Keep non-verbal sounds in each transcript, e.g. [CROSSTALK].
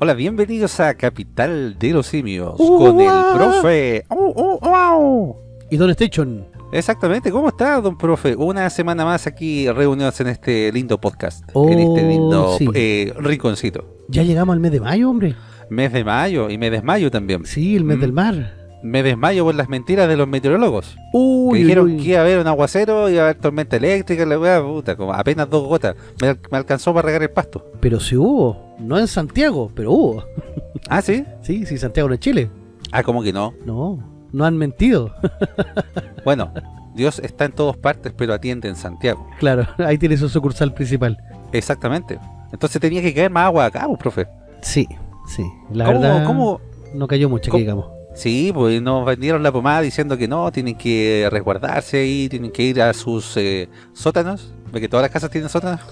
Hola, bienvenidos a Capital de los Simios Uh, con el profe. Oh, oh, oh. ¿Y Don Station? Exactamente, ¿cómo está, don profe? Una semana más aquí reunidos en este lindo podcast, Oh, en este lindo sí. eh, rinconcito. Ya llegamos al mes de mayo, hombre. Mes de mayo y me desmayo también. Sí, el mes Mm. del mar. Me desmayo por las mentiras de los meteorólogos. Que Uy, dijeron uy, uy. que iba a haber un aguacero, iba a haber tormenta eléctrica, la weá, puta, como apenas dos gotas. Me, al- me alcanzó para regar el pasto. Pero sí hubo. No en Santiago, pero hubo. [LAUGHS] Ah, ¿sí? Sí, sí, Santiago no es Chile. Ah, como que no. No, no han mentido. [LAUGHS] Bueno, Dios está en todas partes, pero atiende en Santiago. claro, [LAUGHS] ahí tiene su sucursal principal. Exactamente. Entonces tenía que caer más agua acá, pues, profe. Sí, sí. La ¿Cómo, verdad, cómo? no cayó mucho, que ¿Cómo? digamos. Sí, pues nos vendieron la pomada diciendo que no, tienen que resguardarse ahí, tienen que ir a sus eh, sótanos, porque todas las casas tienen sótanos. [LAUGHS]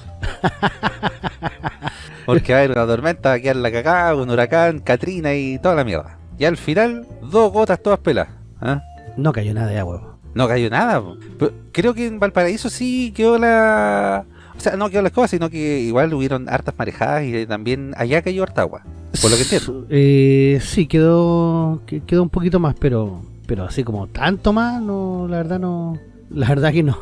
Porque va a haber una tormenta, va a quedar la cagada, un huracán, Katrina y toda la mierda. Y al final, dos gotas todas peladas. ¿ah? No cayó nada de agua. No cayó nada. Pero creo que en Valparaíso sí quedó la... O sea, no quedó la escoba, sino que igual hubieron hartas marejadas y también allá cayó harta agua. Por lo que entiendo. Eh, sí, quedó que- quedó un poquito más, pero pero así como tanto más, no, la verdad no. [LAUGHS] La verdad que no.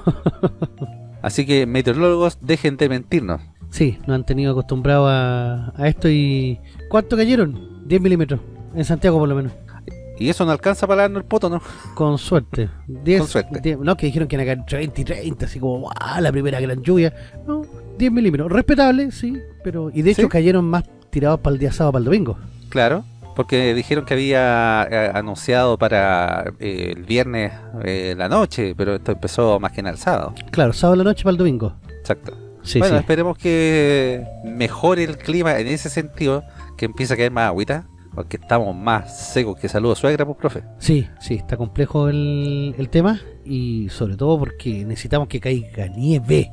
[LAUGHS] Así que meteorólogos, dejen de mentirnos. Sí, nos han tenido acostumbrados a, a esto y... ¿Cuánto cayeron? 10 milímetros. En Santiago por lo menos. Y eso no alcanza para darnos el poto, ¿no? Con suerte. 10, Con suerte. 10 no, que dijeron que iban a caer entre 20 y 30, así como, ¡guau! La primera gran lluvia. No, 10 milímetros. Respetable, sí, pero... Y de hecho ¿Sí? cayeron más tirados para el día sábado, para el domingo. Claro, porque dijeron que había eh, anunciado para eh, el viernes eh, la noche, pero esto empezó más que en el sábado. Claro, sábado la noche para el domingo. Exacto. Sí, bueno, sí. esperemos que mejore el clima en ese sentido, que empiece a caer más agüita, porque estamos más secos que saludos suegra, pues, profe. Sí, sí, está complejo el, el tema y sobre todo porque necesitamos que caiga nieve.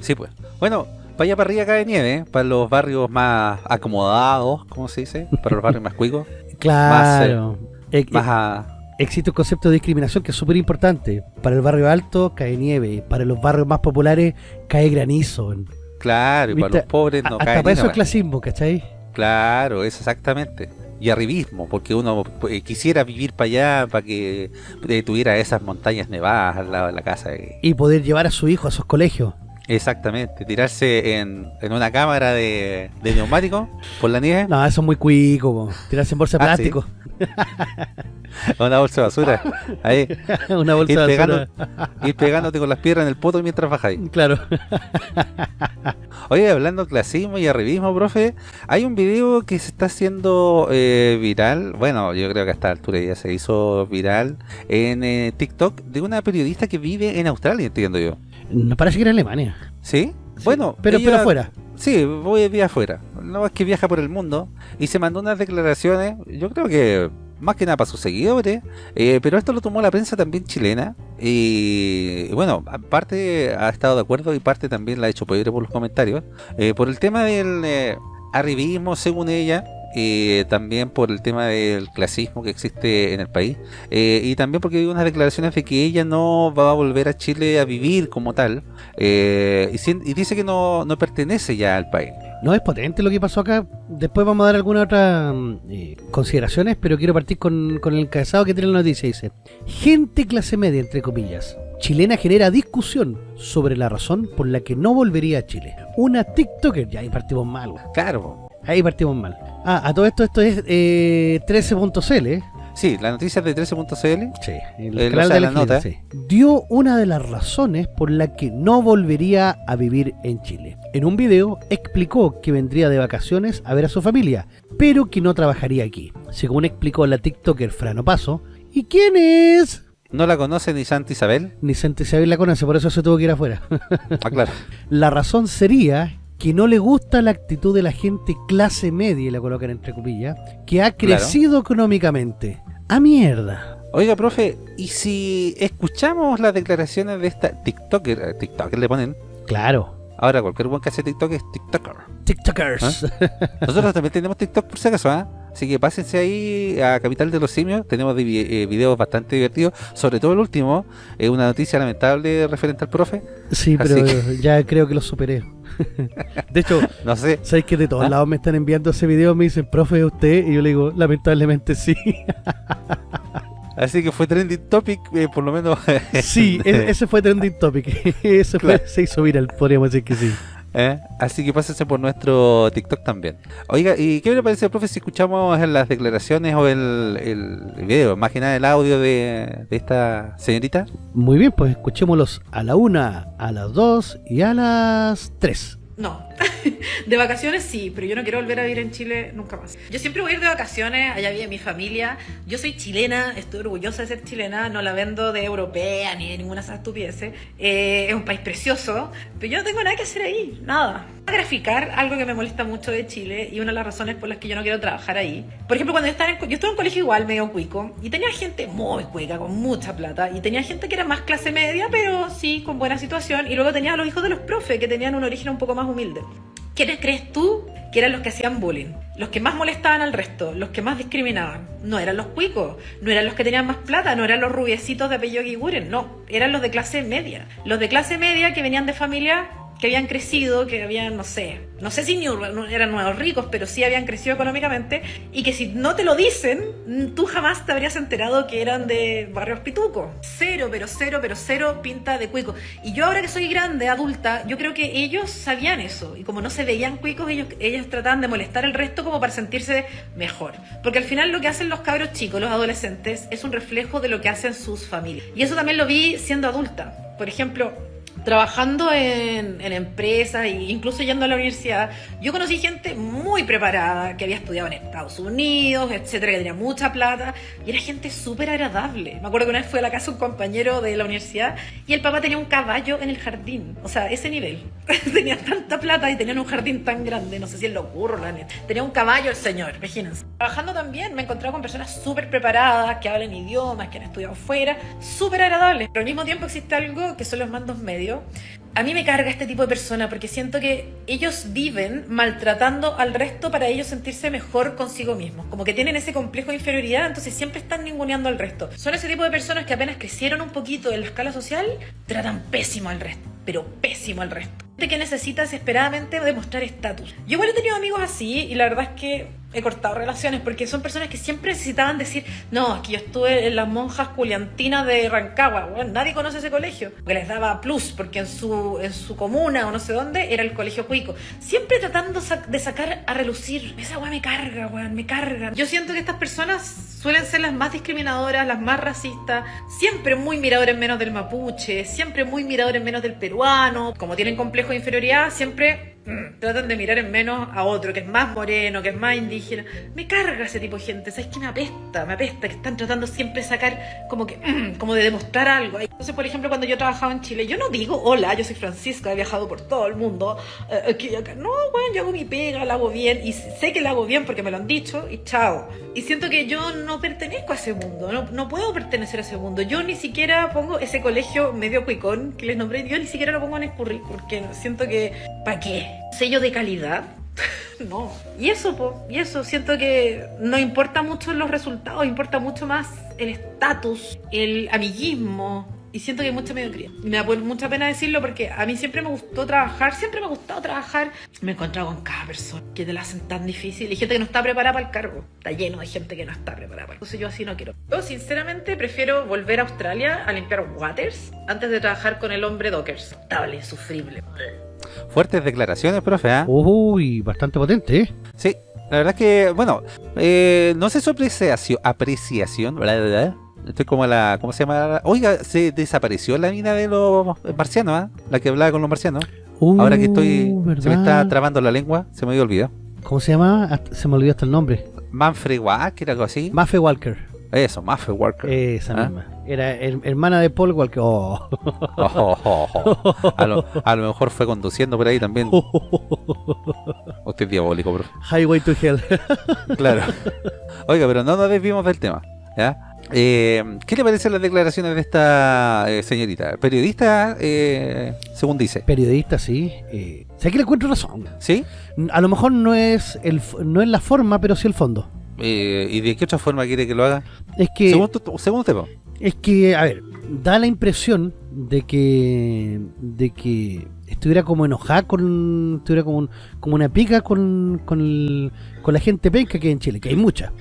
Sí, pues. Bueno, para allá para arriba cae nieve, ¿eh? para los barrios más acomodados, ¿cómo se dice? Para los barrios más cuicos, [LAUGHS] Claro. Eh, más eh, a... existe un concepto de discriminación que es súper importante. Para el barrio alto cae nieve, para los barrios más populares cae granizo. Claro, y para los pobres no A- cae Hasta para eso es clasismo, ¿cachai? Claro, es exactamente. Y arribismo, porque uno eh, quisiera vivir para allá, para que eh, tuviera esas montañas nevadas al lado de la casa. Y poder llevar a su hijo a esos colegios. Exactamente, tirarse en, en una cámara de, de neumático por la nieve, No, eso es muy cuico, po. tirarse en bolsa de Ah, plástico. [LAUGHS] una bolsa de basura. Ahí, [LAUGHS] Una bolsa ir, de pegando, basura. ir pegándote con las piedras en el poto mientras bajáis. Claro. [LAUGHS] Oye, hablando de clasismo y arribismo, profe, hay un video que se está haciendo eh, viral, bueno, yo creo que a esta altura ya se hizo viral en eh, TikTok de una periodista que vive en Australia, entiendo yo. Me parece que era Alemania. ¿Sí? Sí, Bueno, pero, ella- pero fuera. Sí, voy de afuera. No es que viaja por el mundo y se mandó unas declaraciones, yo creo que más que nada para sus seguidores, eh, pero esto lo tomó la prensa también chilena y, y bueno, parte ha estado de acuerdo y parte también la ha hecho pedir por los comentarios, eh, por el tema del eh, arribismo según ella, eh, también por el tema del clasismo que existe en el país eh, y también porque hay unas declaraciones de que ella no va a volver a Chile a vivir como tal eh, y, dice que no, no pertenece ya al país. No es potente lo que pasó acá. Después vamos a dar algunas otras mm, eh, consideraciones, pero quiero partir con, con el encabezado que tiene la noticia. Dice, gente clase media, entre comillas, chilena genera discusión sobre la razón por la que no volvería a Chile. Una TikToker, ya ahí partimos mal. Claro. Ahí partimos mal. Ah, a todo esto, esto es eh, 13.cl, ¿eh? Sí, la noticia de 13.cl. Sí, el Eh, canal o sea, de la la nota. sí. Dio una de las razones por la que no volvería a vivir en Chile. En un video explicó que vendría de vacaciones a ver a su familia, pero que no trabajaría aquí. Según explicó la TikToker Frano Paso. ¿Y quién es? No la conoce ni Santa Isabel. Ni Santa Isabel la conoce, por eso se tuvo que ir afuera. Ah, claro. [LAUGHS] La razón sería que no le gusta la actitud de la gente clase media, y la colocan entre comillas, que ha Claro. crecido económicamente. ¡A mierda! Oiga, profe, ¿y si escuchamos las declaraciones de esta TikToker? eh, TikToker le ponen. Claro. Ahora cualquier buen que hace TikTok es TikToker. TikTokers. Nosotros también tenemos TikTok por si acaso, ¿ah? Así que pásense ahí a Capital de los Simios. Tenemos eh, videos bastante divertidos. Sobre todo el último. Es una noticia lamentable referente al profe. Sí, pero [LAUGHS] ya creo que lo superé. [LAUGHS] de hecho, no sé. ¿Sabes que de todos ¿Ah? lados me están enviando ese video? Me dicen, profe, ¿usted? Y yo le digo, lamentablemente sí. [LAUGHS] Así que fue trending topic, eh, por lo menos. sí, e-, ese fue trending topic. ese fue, se hizo viral, podríamos decir que sí. ¿Eh? Así que pásense por nuestro TikTok también. Oiga, ¿y qué le parece, profe, si escuchamos las declaraciones o el, el video, más que nada el audio de, de esta señorita? Muy bien, pues escuchémoslos a la una, a las dos y a las tres. No. [LAUGHS] de vacaciones sí, pero yo no quiero volver a vivir en Chile nunca más. Yo siempre voy a ir de vacaciones, allá vive mi familia. Yo soy chilena, estoy orgullosa de ser chilena, no la vendo de europea ni de ninguna esas estupideces. Eh, es un país precioso, pero yo no tengo nada que hacer ahí, nada. A graficar algo que me molesta mucho de Chile y una de las razones por las que yo no quiero trabajar ahí. Por ejemplo, cuando yo estaba en, yo estuve en un colegio igual, medio cuico, y tenía gente muy cuica, con mucha plata, y tenía gente que era más clase media, pero sí, con buena situación, y luego tenía a los hijos de los profes, que tenían un origen un poco más humilde. ¿Quiénes crees tú que eran los que hacían bullying? Los que más molestaban al resto, los que más discriminaban. No eran los cuicos, no eran los que tenían más plata, no eran los rubiecitos de apellido Guiguren, no, eran los de clase media. Los de clase media que venían de familia que habían crecido, que habían, no sé, no sé si ni eran nuevos ricos, pero sí habían crecido económicamente, y que si no te lo dicen, tú jamás te habrías enterado que eran de barrios pituco. Cero, pero cero, pero cero pinta de cuico. Y yo ahora que soy grande, adulta, yo creo que ellos sabían eso, y como no se veían cuicos, ellos, ellos trataban de molestar al resto como para sentirse mejor. Porque al final lo que hacen los cabros chicos, los adolescentes, es un reflejo de lo que hacen sus familias. Y eso también lo vi siendo adulta. Por ejemplo, trabajando en, en, empresas e incluso yendo a la universidad, yo conocí gente muy preparada que había estudiado en Estados Unidos, etcétera, que tenía mucha plata y era gente súper agradable. Me acuerdo que una vez fue a la casa un compañero de la universidad y el papá tenía un caballo en el jardín, o sea, ese nivel. [LAUGHS] tenía tanta plata y tenían un jardín tan grande, no sé si es lo ocurre, la neta. Tenía un caballo el señor, imagínense. Trabajando también me he encontrado con personas súper preparadas, que hablan idiomas, que han estudiado fuera, súper agradables. Pero al mismo tiempo existe algo que son los mandos medios a mí me carga este tipo de persona porque siento que ellos viven maltratando al resto para ellos sentirse mejor consigo mismos. Como que tienen ese complejo de inferioridad, entonces siempre están ninguneando al resto. Son ese tipo de personas que apenas crecieron un poquito en la escala social, tratan pésimo al resto, pero pésimo al resto. Que necesita desesperadamente demostrar estatus. Yo igual he tenido amigos así y la verdad es que he cortado relaciones porque son personas que siempre necesitaban decir, no, aquí yo estuve en las monjas culiantinas de Rancagua, bueno, nadie conoce ese colegio, que les daba plus porque en su, en su comuna o no sé dónde era el colegio cuico, siempre tratando de sacar a relucir, esa weá me carga, weón, me carga. Yo siento que estas personas suelen ser las más discriminadoras, las más racistas, siempre muy miradores menos del mapuche, siempre muy miradores menos del peruano, como tienen complejo de inferioridad, siempre. [CLEARS THROAT] tratan de mirar en menos a otro que es más moreno, que es más indígena. Me carga ese tipo de gente, ¿sabes qué? Me apesta, me apesta, que están tratando siempre de sacar como que, [CLEARS THROAT] como de demostrar algo. Entonces, por ejemplo, cuando yo trabajaba en Chile, yo no digo, hola, yo soy Francisca, he viajado por todo el mundo, eh, aquí acá. No, bueno, yo hago mi pega, la hago bien, y sé que la hago bien porque me lo han dicho, y chao. Y siento que yo no pertenezco a ese mundo, no, no puedo pertenecer a ese mundo. Yo ni siquiera pongo ese colegio medio cuicón que les nombré, yo ni siquiera lo pongo en el currículum, porque siento que, ¿para qué? Sello de calidad. [LAUGHS] no. Y eso, y eso, siento que no importa mucho los resultados, importa mucho más el estatus, el amiguismo. Y siento que hay mucha mediocridad. Me da mucha pena decirlo porque a mí siempre me gustó trabajar, siempre me ha gustado trabajar. Me he encontrado con cada persona que te la hacen tan difícil y gente que no está preparada para el cargo. Está lleno de gente que no está preparada para el. Entonces yo así no quiero. Yo sinceramente prefiero volver a Australia a limpiar waters antes de trabajar con el hombre Dockers. Estable, insufrible. Fuertes declaraciones, profe, ¿ah? Uy, bastante potente, ¿eh? Sí, la verdad es que, bueno, eh, no sé su apreciación, apreciación, ¿verdad? Estoy como la, ¿cómo se llama? Oiga, se desapareció la mina de los marcianos, ¿ah? La que hablaba con los marcianos. Ahora que estoy, se me está trabando la lengua, se me había olvidado. ¿Cómo se llama? Se me olvidó hasta el nombre. Manfred Walker, algo así. Manfred Walker. Eso, Maffe Walker. Esa ¿Ah? misma. Era hermana de Paul Walker. Oh. [LAUGHS] A, lo, mejor fue conduciendo por ahí también. [LAUGHS] Usted es diabólico, bro. Highway to Hell. [LAUGHS] claro. Oiga, pero no nos desvimos del tema. Eh, ¿Qué le parecen las declaraciones de esta eh, señorita? Periodista, eh, según dice. Periodista, sí. sé que le encuentro razón. ¿Sí? A lo mejor no es, el, no es la forma, pero sí el fondo. Eh, ¿Y de qué otra forma quiere que lo haga? Es que, Según, tu- según usted. Es que, a ver, da la impresión de que, de que estuviera como enojada con, estuviera como, un- como una pica con, con, el- con la gente penca que hay en Chile, que hay mucha.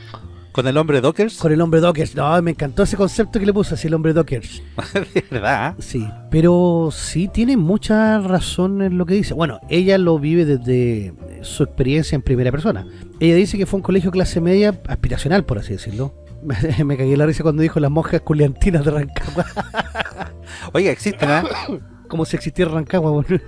¿Con el hombre Dockers? Con el hombre Dockers, no, me encantó ese concepto que le puso, así el hombre Dockers. [LAUGHS] de verdad. ¿eh? Sí, pero sí tiene mucha razón en lo que dice. Bueno, ella lo vive desde su experiencia en primera persona. Ella dice que fue un colegio clase media aspiracional, por así decirlo. Me, [LAUGHS] me cagué la risa cuando dijo las monjas culiantinas de Rancagua. [LAUGHS] Oiga, existen, ¿ah? Como si existiera Rancagua. bueno. [LAUGHS]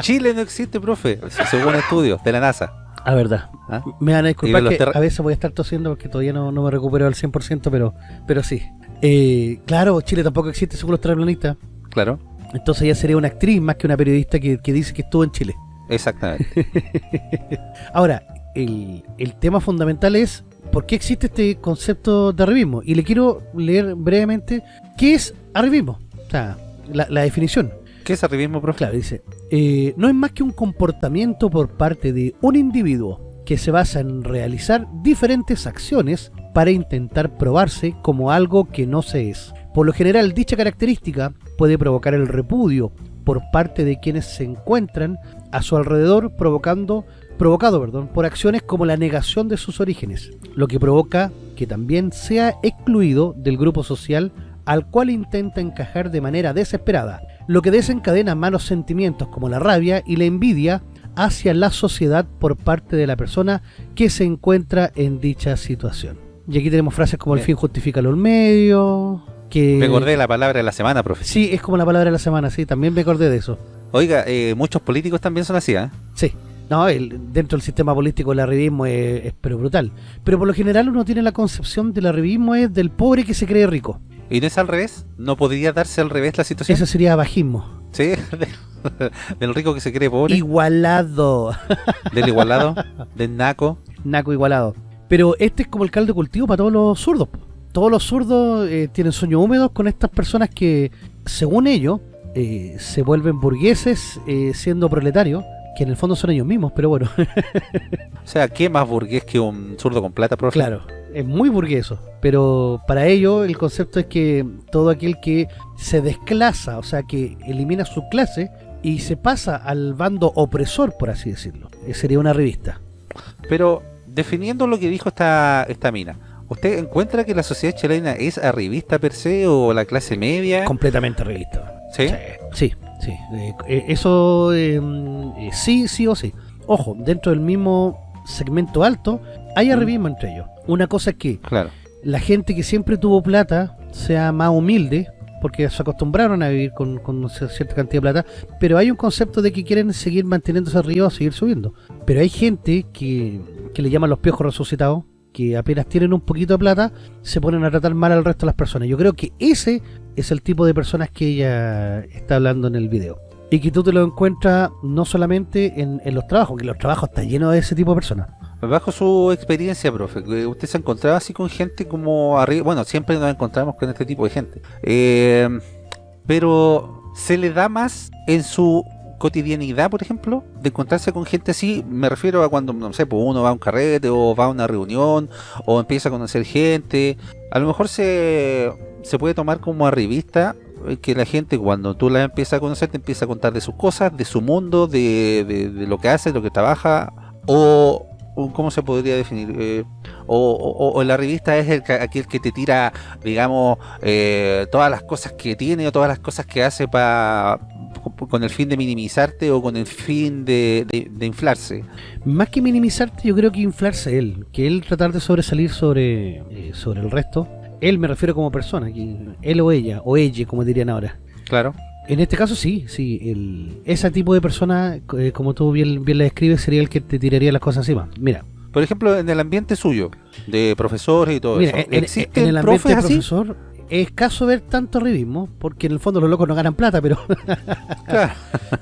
Chile no existe, profe, según estudios de la NASA. La verdad. ¿ah? Me van a disculpar que a veces voy a estar tosiendo porque todavía no, no me recupero al 100%, pero, pero sí. Eh, claro, Chile tampoco existe según los terraplanistas. Claro, Entonces ella sería una actriz más que una periodista que, que dice que estuvo en Chile. exactamente. Ahora, el, el tema fundamental es por qué existe este concepto de arribismo. Y le quiero leer brevemente qué es arribismo. O sea, la, la definición. ¿Qué es arribismo, profe? Claro, dice, eh, no es más que un comportamiento por parte de un individuo que se basa en realizar diferentes acciones para intentar probarse como algo que no se es. Por lo general, dicha característica puede provocar el repudio por parte de quienes se encuentran a su alrededor provocando provocado perdón, por acciones como la negación de sus orígenes, lo que provoca que también sea excluido del grupo social al cual intenta encajar de manera desesperada, lo que desencadena malos sentimientos como la rabia y la envidia hacia la sociedad por parte de la persona que se encuentra en dicha situación. Y aquí tenemos frases como el fin justifica los medios, que... Me acordé de la palabra de la semana, profe. Sí, es como la palabra de la semana, sí, también me acordé de eso. Oiga, eh, muchos políticos también son así, ¿ah? Sí. No, el- dentro del sistema político el arribismo es, es pero brutal. Pero por lo general uno tiene la concepción del arribismo es del pobre que se cree rico. ¿Y no es al revés? ¿No podría darse al revés la situación? Eso sería bajismo. Sí, [LAUGHS] del rico que se cree pobre, Igualado. del igualado, [LAUGHS] del naco. Naco igualado. Pero este es como el caldo de cultivo para todos los zurdos. Todos los zurdos eh, tienen sueños húmedos con estas personas que, según ellos, eh, se vuelven burgueses eh, siendo proletarios, que en el fondo son ellos mismos, pero bueno, [LAUGHS] O sea, ¿qué más burgués que un zurdo con plata, profe? claro, es muy burgueso. Pero para ellos el concepto es que todo aquel que se desclasa, o sea, que elimina su clase y se pasa al bando opresor, por así decirlo, sería una revista. Pero, definiendo lo que dijo esta, esta mina, ¿usted encuentra que la sociedad chilena es arribista per se o la clase media? Completamente revista. ¿Sí? Sí, sí. eh, eh, eso mm, eh, sí, sí o sí. Ojo, dentro del mismo segmento alto hay arribismo entre ellos. Una cosa es que Claro. la gente que siempre tuvo plata sea más humilde, porque se acostumbraron a vivir con, con cierta cantidad de plata, pero hay un concepto de que quieren seguir manteniéndose arriba o seguir subiendo. Pero hay gente que, que le llaman los piojos resucitados, que apenas tienen un poquito de plata, se ponen a tratar mal al resto de las personas. Yo creo que ese es el tipo de personas que ella está hablando en el video. Y que tú te lo encuentras no solamente en, en los trabajos, que los trabajos están llenos de ese tipo de personas. Bajo su experiencia, profe, que ¿usted se ha encontrado así con gente como arriba? Bueno, siempre nos encontramos con este tipo de gente. Eh, pero, ¿se le da más en su cotidianidad, por ejemplo, de encontrarse con gente así? Me refiero a cuando, no sé, pues uno va a un carrete o va a una reunión o empieza a conocer gente. A lo mejor se, se puede tomar como arribista eh, que la gente cuando tú la empiezas a conocer te empieza a contar de sus cosas, de su mundo, de, de- lo que hace, de lo que trabaja, o, ¿cómo se podría definir? Eh, o, o- la revista es el, que- aquel que te tira, digamos, eh, todas las cosas que tiene o todas las cosas que hace para con el fin de minimizarte o con el fin de, de- de inflarse. Más que minimizarte, yo creo que inflarse él. Que él tratar de sobresalir sobre, eh, sobre el resto. Él me refiero como persona, él o ella, o ella, como dirían ahora. Claro. En este caso sí, sí. El, ese tipo de persona, eh, como tú bien, bien la describes, sería el que te tiraría las cosas encima. Mira, Por ejemplo, en el ambiente suyo, de profesores y todo mira eso, en, en- ¿existen en el ambiente profes así? profesor es escaso ver tanto arribismo, porque en el fondo los locos no ganan plata, pero, [LAUGHS] Claro.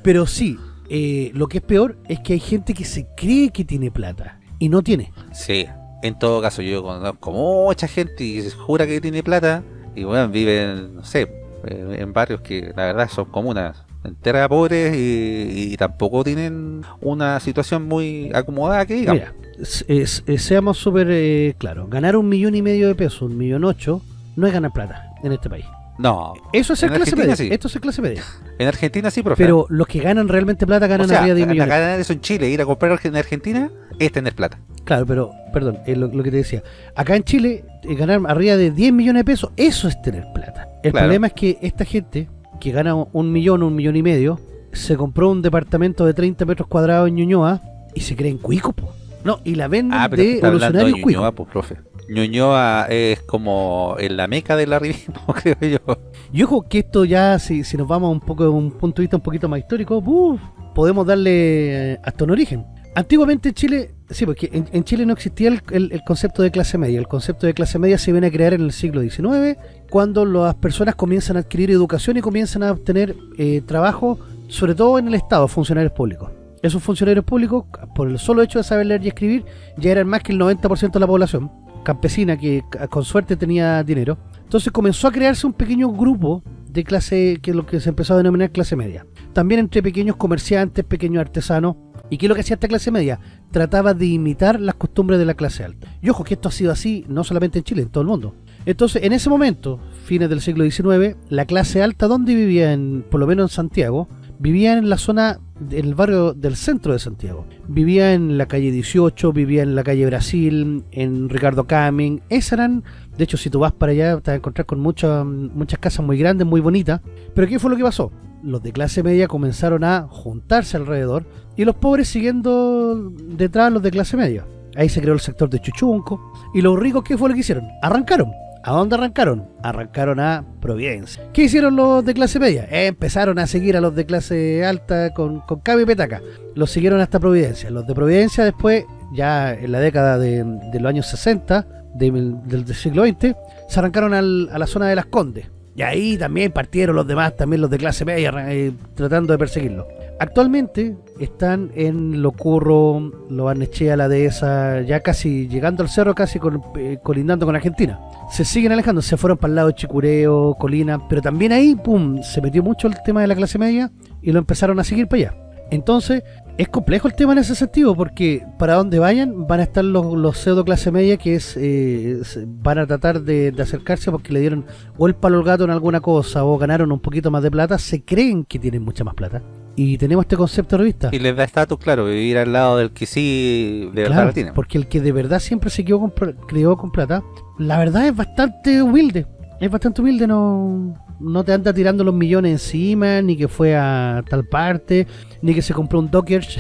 pero sí. eh, lo que es peor es que hay gente que se cree que tiene plata y no tiene. Sí, en todo caso yo conozco mucha gente y se jura que tiene plata y bueno, viven, no sé, eh, en barrios que la verdad son comunas entera pobres y, y tampoco tienen una situación muy acomodada que digamos. Mira, es- es- seamos súper eh, claros. Ganar un millón y medio de pesos, un millón ocho, no es ganar plata en este país. No, Eso es ser En clase Argentina media. sí. Esto es ser clase media. en Argentina sí, profe. Pero los que ganan realmente plata ganan o sea, arriba de 10 millones. ganar eso en Chile, ir a comprar en Argentina, es tener plata. Claro, pero, perdón, lo, lo que te decía. Acá en Chile, eh, ganar arriba de 10 millones de pesos, eso es tener plata. El Claro. problema es que esta gente, que gana un millón, un millón y medio, se compró un departamento de 30 metros cuadrados en Ñuñoa y se creen cuicos, po. No, y la venden Ah, pero de está hablando de. Ñuñoa, pues, profe. Ñuñoa es como en la meca del arribismo, [LAUGHS] creo yo. Y ojo que esto ya, si, si nos vamos un poco un punto de vista un poquito más histórico, ¡buf! podemos darle hasta un origen. Antiguamente en Chile, sí, porque en, en Chile no existía el concepto de clase media. El concepto de clase media se viene a crear en el siglo XIX, cuando las personas comienzan a adquirir educación y comienzan a obtener eh, trabajo, sobre todo en el Estado, funcionarios públicos. Esos funcionarios públicos, por el solo hecho de saber leer y escribir, ya eran más que el 90% de la población campesina que con suerte tenía dinero. Entonces comenzó a crearse un pequeño grupo de clase, que es lo que se empezó a denominar clase media. También entre pequeños comerciantes, pequeños artesanos. ¿Y qué es lo que hacía esta clase media? Trataba de imitar las costumbres de la clase alta. Y ojo que esto ha sido así no solamente en Chile, en todo el mundo. Entonces, en ese momento, fines del siglo XIX, la clase alta, donde vivía, en, por lo menos en Santiago, vivía en la zona del barrio del centro de Santiago. Vivía en la calle 18, vivía en la calle Brasil, en Ricardo Camin. Esas eran, de hecho, si tú vas para allá, te vas a encontrar con muchas muchas casas muy grandes, muy bonitas. Pero ¿qué fue lo que pasó? Los de clase media comenzaron a juntarse alrededor y los pobres siguiendo detrás de los de clase media. Ahí se creó el sector de Chuchunco. ¿Y los ricos qué fue lo que hicieron? Arrancaron. ¿A dónde arrancaron? Arrancaron a Providencia. ¿Qué hicieron los de clase media? Empezaron a seguir a los de clase alta con, con y petaca. Los siguieron hasta Providencia. Los de Providencia después, ya en la década de, los años 60 de- del, siglo XX, se arrancaron al- a la zona de Las Condes. Y ahí también partieron los demás, también los de clase media, eh, tratando de perseguirlos. Actualmente están en Locurro, Lo Barnechea, La Dehesa, ya casi llegando al cerro, casi con- eh, colindando con Argentina. Se siguen alejando, se fueron para el lado de Chicureo, Colina, pero también ahí, pum, se metió mucho el tema de la clase media y lo empezaron a seguir para allá. Entonces, es complejo el tema en ese sentido, porque para donde vayan van a estar los, pseudo clase media que es, eh, van a tratar de, de acercarse porque le dieron o el palo al gato en alguna cosa o ganaron un poquito más de plata, se creen que tienen mucha más plata. Y tenemos este concepto de revista. Y les da estatus, claro, vivir al lado del que sí de verdad Claro, tiene. porque el que de verdad siempre se quedó con, crió con plata, la verdad es bastante humilde. Es bastante humilde, no, no te anda tirando los millones encima, ni que fue a tal parte, ni que se compró un Dockers.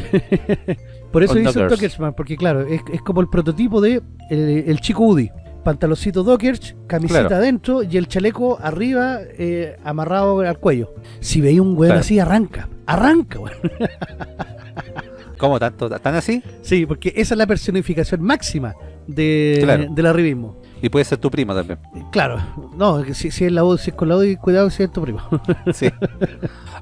[LAUGHS] Por eso dice un Dockers. Dockers, man, porque claro, es, es como el prototipo de el, el chico Udi. Pantaloncito Dockers, camiseta Claro. adentro y el chaleco arriba eh, amarrado al cuello. Si veis un weón Claro. así, arranca. Arranca, weón. ¿Cómo tanto? ¿Tan así? Sí, porque esa es la personificación máxima de, Claro. del arribismo. Y puede ser tu primo también. Claro, no, si, si es la si es con la UDI, cuidado si es tu primo. [LAUGHS] Sí.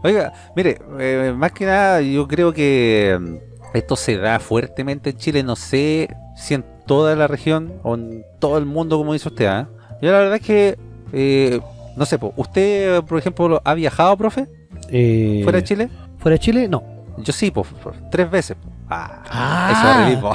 Oiga, mire, eh, más que nada yo creo que mm, esto se da fuertemente en Chile, no sé si en toda la región o en todo el mundo como dice usted, ¿ah? Yo la verdad es que, eh, no sé, po, ¿usted por ejemplo ha viajado, profe, Eh, fuera de Chile? ¿Fuera de Chile? No. Yo sí, pues, tres veces. po. Ah, Ah. eso.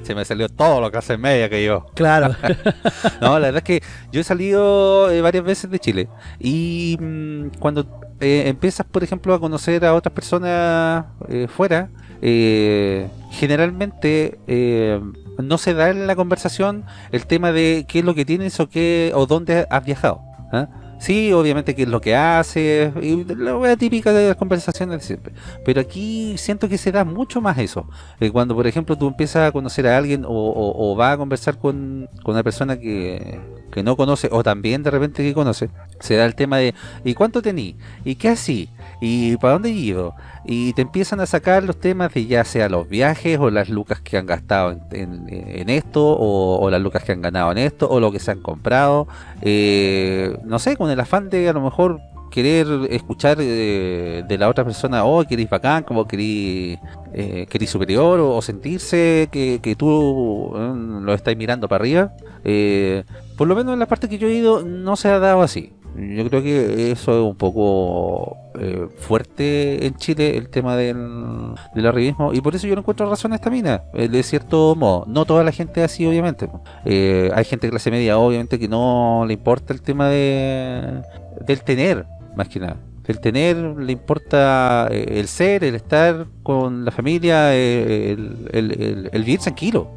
[LAUGHS] Se me salió todo lo que hace media que yo. Claro. [LAUGHS] No, la verdad es que yo he salido eh, varias veces de Chile y mm, cuando eh, empiezas, por ejemplo, a conocer a otras personas eh, fuera, eh, generalmente eh, no se da en la conversación el tema de qué es lo que tienes o qué o dónde has viajado. ¿ah? Sí, obviamente qué es lo que haces, la típica de las conversaciones siempre. Pero aquí siento que se da mucho más eso. Eh, cuando, por ejemplo, tú empiezas a conocer a alguien o, vas a conversar con, una persona que, que no conoce o también de repente que conoce, se da el tema de ¿y cuánto tení? ¿Y qué así? ¿Y para dónde he ido? Y te empiezan a sacar los temas de ya sea los viajes o las lucas que han gastado en, esto o, las lucas que han ganado en esto o lo que se han comprado. Eh, no sé, con el afán de a lo mejor querer escuchar eh, de la otra persona, oh, querís bacán, como querís, eh, superior, o, sentirse que, que tú eh, lo estás mirando para arriba. Eh, por lo menos en la parte que yo he ido no se ha dado así. Yo creo que eso es un poco eh, fuerte en Chile, el tema del, del arribismo, y por eso yo no encuentro razón a esta mina, eh, de cierto modo. No toda la gente así, obviamente. Eh, hay gente de clase media, obviamente, que no le importa el tema de del tener, más que nada. El tener le importa eh, el ser, el estar con la familia, el, el, el- vivir tranquilo.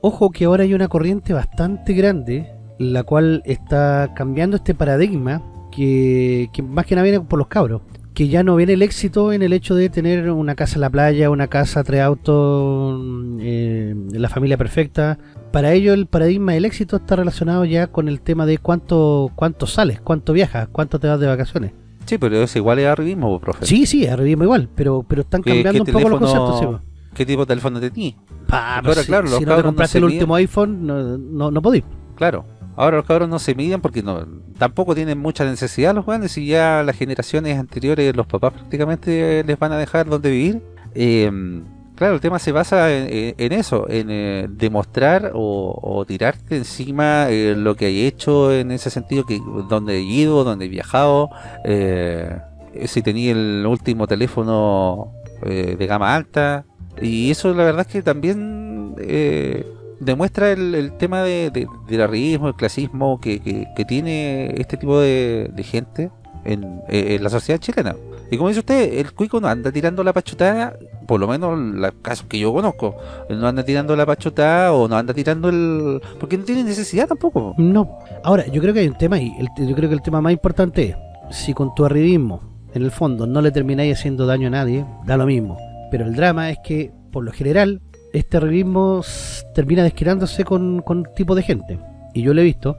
Ojo que ahora hay una corriente bastante grande, la cual está cambiando este paradigma, que, que más que nada viene por los cabros. Que ya no viene el éxito en el hecho de tener una casa en la playa, una casa, tres autos, eh, la familia perfecta. Para ello el paradigma del éxito está relacionado ya con el tema de cuánto cuánto sales, cuánto viajas, cuánto te vas de vacaciones. sí, pero es igual es arribismo, profe. Sí, sí, arribismo igual, pero pero están ¿Qué- cambiando un poco los conceptos. sí. ¿Qué tipo de teléfono tenías? Ahora, si- claro, si no te compraste el último iPhone, no, no, no podís. Claro. Ahora los cabros no se miden porque no tampoco tienen mucha necesidad los jóvenes y ya las generaciones anteriores, los papás prácticamente les van a dejar donde vivir. Eh, claro, el tema se basa en, eso, en eh, demostrar o, o tirarte encima eh, lo que hay hecho en ese sentido, que donde he ido, donde he viajado, eh, si tenía el último teléfono de gama alta. Y eso la verdad es que también demuestra el, el tema de, de- del arribismo, el clasismo que, que- tiene este tipo de, gente en, eh, en la sociedad chilena. Y como dice usted, el cuico no anda tirando la pachutada, por lo menos los casos que yo conozco, no anda tirando la pachutada o no anda tirando el... porque no tiene necesidad tampoco. No. Ahora, yo creo que hay un tema y yo creo que el tema más importante es si con tu arribismo, en el fondo, no le termináis haciendo daño a nadie, da lo mismo. Pero el drama es que, por lo general, este arribismo termina desquirándose con, con un tipo de gente. Y yo lo he visto,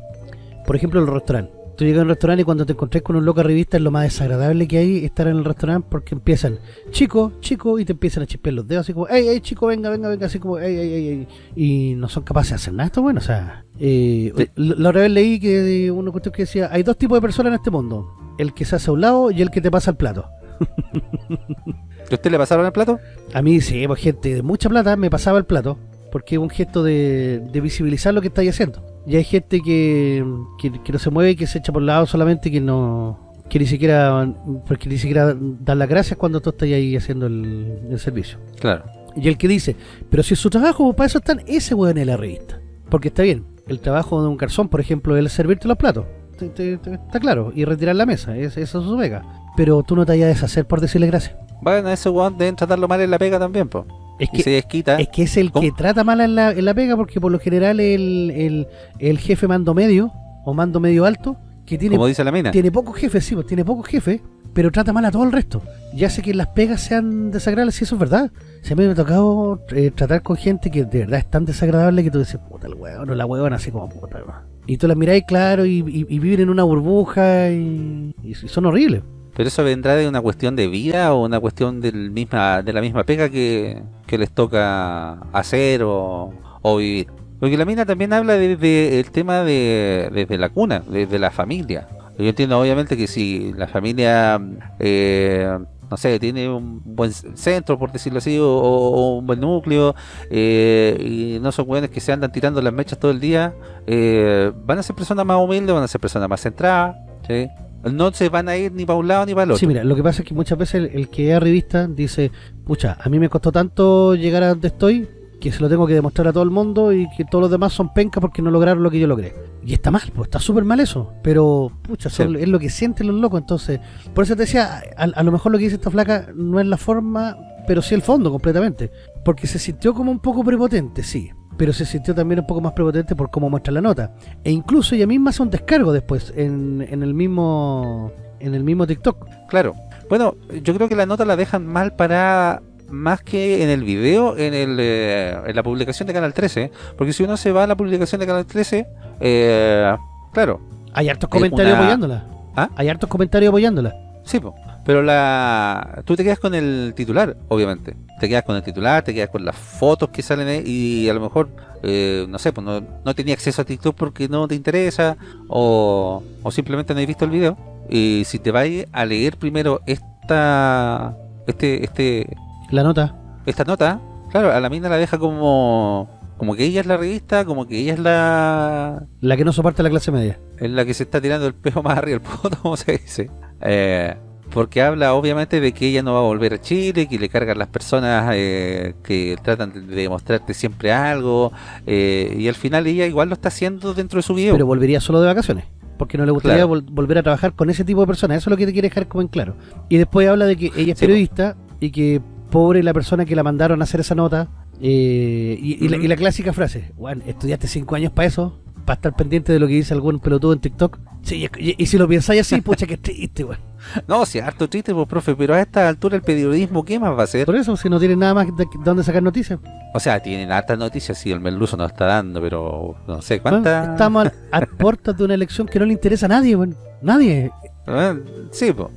por ejemplo, el restaurante. Tú llegas a un restaurante y cuando te encontrás con un loco arribista es lo más desagradable que hay estar en el restaurante porque empiezan, chico, chico, y te empiezan a chispear los dedos así como, ey, ey, chico, venga, venga, venga, así como, ey, ey, ey, ey", y no son capaces de hacer nada. Esto bueno, o sea, eh, Sí. la otra vez leí que una cuestión que decía, hay dos tipos de personas en este mundo, el que se hace a un lado y el que te pasa el plato. [LAUGHS] ¿Y usted le pasaron el plato? A mí, sí, pues gente de mucha plata me pasaba el plato, porque es un gesto de, de visibilizar lo que estáis haciendo. Y hay gente que, que, que no se mueve que se echa por lado solamente que no que ni siquiera porque ni siquiera dan las gracias cuando tú estás ahí haciendo el, el servicio. Claro. Y el que dice, pero si es su trabajo, pues, para eso están, ese weón es la revista. Porque está bien, el trabajo de un garzón, por ejemplo, es el servirte los platos. Te- te- te- está claro, y retirar la mesa, es, eso es su vega. Pero tú no te vayas a deshacer por decirle gracias. Bueno, ese weón deben tratarlo mal en la pega también, po. Es Y que se desquita. Es que es el ¿Cómo? que trata mal en la, en la pega porque por lo general el, el, el jefe mando medio o mando medio alto que tiene, como dice la mina. tiene pocos jefes, sí, pues tiene pocos jefes, pero trata mal a todo el resto. Y hace que las pegas sean desagradables, si eso es verdad. Mí me ha tocado eh, tratar con gente que de verdad es tan desagradable que tú dices, puta el hueón o la huevona, así como puta. weón". Y tú las miráis claro y, y- y viven en una burbuja y, y son horribles. Pero eso vendrá de una cuestión de vida o una cuestión del misma, de la misma pega que, que les toca hacer o, o vivir. Porque la mina también habla desde el tema de desde la cuna, desde la familia. Yo entiendo obviamente que si la familia, eh, no sé, tiene un buen centro, por decirlo así, o, un buen núcleo, eh, y no son buenos que se andan tirando las mechas todo el día, eh, van a ser personas más humildes, van a ser personas más centradas, ¿sí? No se van a ir ni para un lado ni para el otro. Sí, mira, lo que pasa es que muchas veces el, el que es revista dice, pucha, a mí me costó tanto llegar a donde estoy que se lo tengo que demostrar a todo el mundo y que todos los demás son pencas porque no lograron lo que yo logré. Y está mal, pues está súper mal eso. Pero, pucha, son- Sí. es lo que sienten los locos. Entonces, por eso te decía, a, a lo mejor lo que dice esta flaca no es la forma, pero sí el fondo completamente. Porque se sintió como un poco prepotente, sí. Pero se sintió también un poco más prepotente por cómo muestra la nota. E incluso ella misma hace un descargo después en, en el mismo en el mismo TikTok. Claro. Bueno, yo creo que la nota la dejan mal para más que en el video, en, el, eh, en la publicación de Canal 13. Porque si uno se va a la publicación de Canal 13, eh, claro, Hay hartos comentarios una- apoyándola. ¿Ah? Hay hartos comentarios apoyándola. sí, po. Pero la tú te quedas con el titular, obviamente. Te quedas con el titular, te quedas con las fotos que salen ahí y a lo mejor, eh, no sé, pues no, no tenía acceso a TikTok porque no te interesa o, o simplemente no has visto el video. Y si te vas a leer primero esta este este La nota. esta nota, claro, a la mina la deja como como que ella es la revista, como que ella es la La que no soporta la clase media. es la que se está tirando el pejo más arriba del poto, [LAUGHS] como se dice. Eh, porque habla obviamente de que ella no va a volver a Chile, que le cargan las personas eh, que tratan de demostrarte siempre algo, eh, y al final ella igual lo está haciendo dentro de su video. Pero volvería solo de vacaciones. Porque no le gustaría Claro. vol- volver a trabajar con ese tipo de personas. Eso es lo que te quiere dejar como en claro. Y después habla de que ella es Sí, periodista y que pobre la persona que la mandaron a hacer esa nota. eh, y, y la, y la clásica frase, bueno, estudiaste cinco años para eso, para estar pendiente de lo que dice algún pelotudo en TikTok. Sí, y, y si lo pensáis así, [LAUGHS] pucha que triste, weón. [LAUGHS] No, si harto triste, pues profe, pero a esta altura el periodismo, ¿qué más va a hacer? Por eso, si no tienen nada más de, de dónde sacar noticias. O sea, tienen hartas noticias, sí, el Merluzo nos está dando, pero no sé Bueno, cuántas... estamos a, a [LAUGHS] puertas de una elección que no le interesa a nadie, weón. Nadie. Ah, Sí, pues.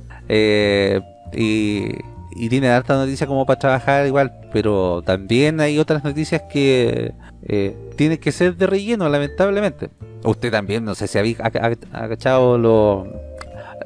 y, y tiene harta noticia como para trabajar igual, pero también hay otras noticias que eh, tienen que ser de relleno, lamentablemente. Usted también, no sé si habéis ha- ha- agachado los,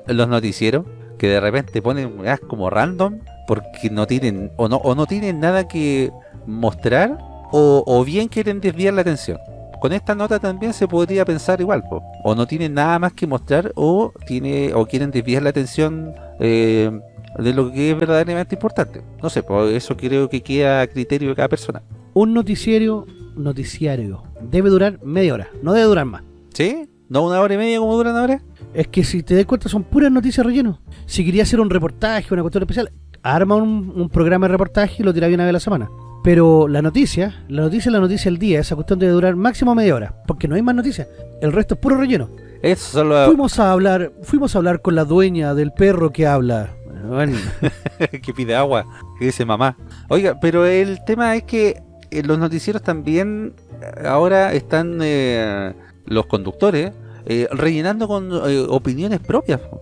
los noticieros que de repente ponen weas como random porque no tienen o no, o no tienen nada que mostrar o, o bien quieren desviar la atención. Con esta nota también se podría pensar igual, po. o no tienen nada más que mostrar o tiene o quieren desviar la atención eh, de lo que es verdaderamente importante. No sé, pues eso creo que queda a criterio de cada persona. Un noticiero, noticiario, debe durar media hora, no debe durar más. ¿Sí? ¿No una hora y media como duran ahora? Es que si te das cuenta son puras noticias relleno. Si quería hacer un reportaje, una cuestión especial, arma un, un programa de reportaje y lo tira una vez a la semana. Pero la noticia, la noticia es la noticia del día, esa cuestión debe durar máximo media hora, porque no hay más noticias. El resto es puro relleno. Eso solo Fuimos a hablar, fuimos a hablar con la dueña del perro que habla. Bueno, [LAUGHS] que pide agua, que dice mamá. Oiga, pero el tema es que eh, los noticieros también eh, ahora están eh, los conductores eh, rellenando con eh, opiniones propias, po.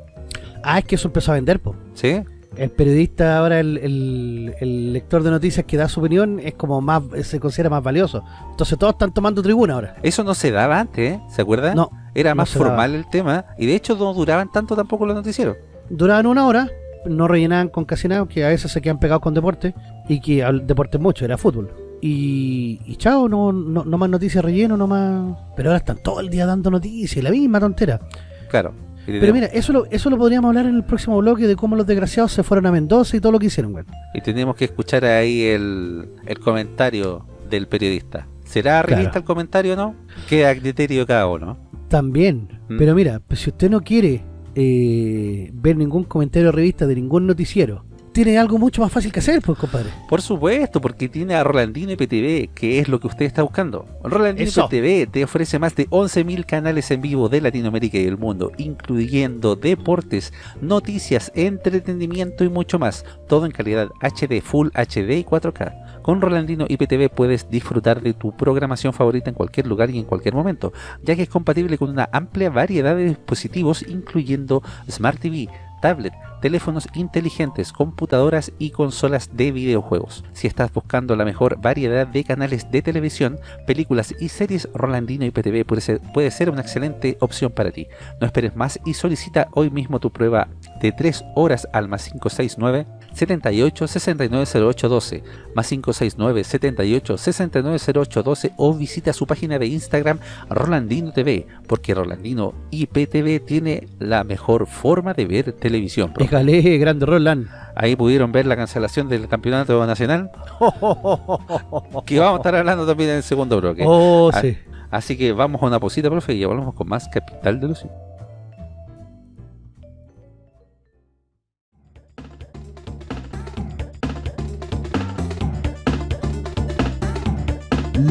ah, es que eso empezó a vender, po. ¿sí? El periodista ahora, el, el- el lector de noticias que da su opinión es como más, se considera más valioso. Entonces todos están tomando tribuna ahora. Eso no se daba antes, ¿eh? ¿se acuerdan? No, Era no más formal el tema y de hecho no duraban tanto tampoco los noticieros. duraban una hora, no rellenaban con casi nada, que a veces se quedan pegados con deporte, y que deporte mucho, era fútbol. Y, y chao, no, no, no más noticias relleno, no más... Pero ahora están todo el día dando noticias, la misma tontera. Claro. Pero mira, eso lo, eso lo podríamos hablar en el próximo bloque de cómo los desgraciados se fueron a Mendoza y todo lo que hicieron, güey. Y tenemos que escuchar ahí el, el comentario del periodista. ¿Será revista Claro. el comentario o no? Queda a criterio cada uno. También. Mm. Pero mira, pues si usted no quiere eh, ver ningún comentario de revista de ningún noticiero, tiene algo mucho más fácil que hacer, pues, compadre. Por supuesto, porque tiene a Rolandino IPTV, que es lo que usted está buscando. Rolandino Eso. IPTV te ofrece más de 11.000 canales en vivo de Latinoamérica y el mundo, incluyendo deportes, noticias, entretenimiento y mucho más. Todo en calidad HD, Full HD y 4K. Con Rolandino IPTV puedes disfrutar de tu programación favorita en cualquier lugar y en cualquier momento, ya que es compatible con una amplia variedad de dispositivos, incluyendo Smart TV, tablet, teléfonos inteligentes, computadoras y consolas de videojuegos. Si estás buscando la mejor variedad de canales de televisión, películas y series, Rolandino IPTV puede ser, puede ser una excelente opción para ti. No esperes más y solicita hoy mismo tu prueba de 3 horas al más 569 78 69 08 12 más 569 78 69 08 12 o visita su página de Instagram Rolandino TV porque Rolandino IPTV tiene la mejor forma de ver televisión. Déjale, grande Roland. Ahí pudieron ver la cancelación del campeonato nacional [LAUGHS] que vamos a estar hablando también en el segundo bloque. Oh, Ah, sí. Así que vamos a una posita, profe, y ya volvemos con más Capital de Lucio.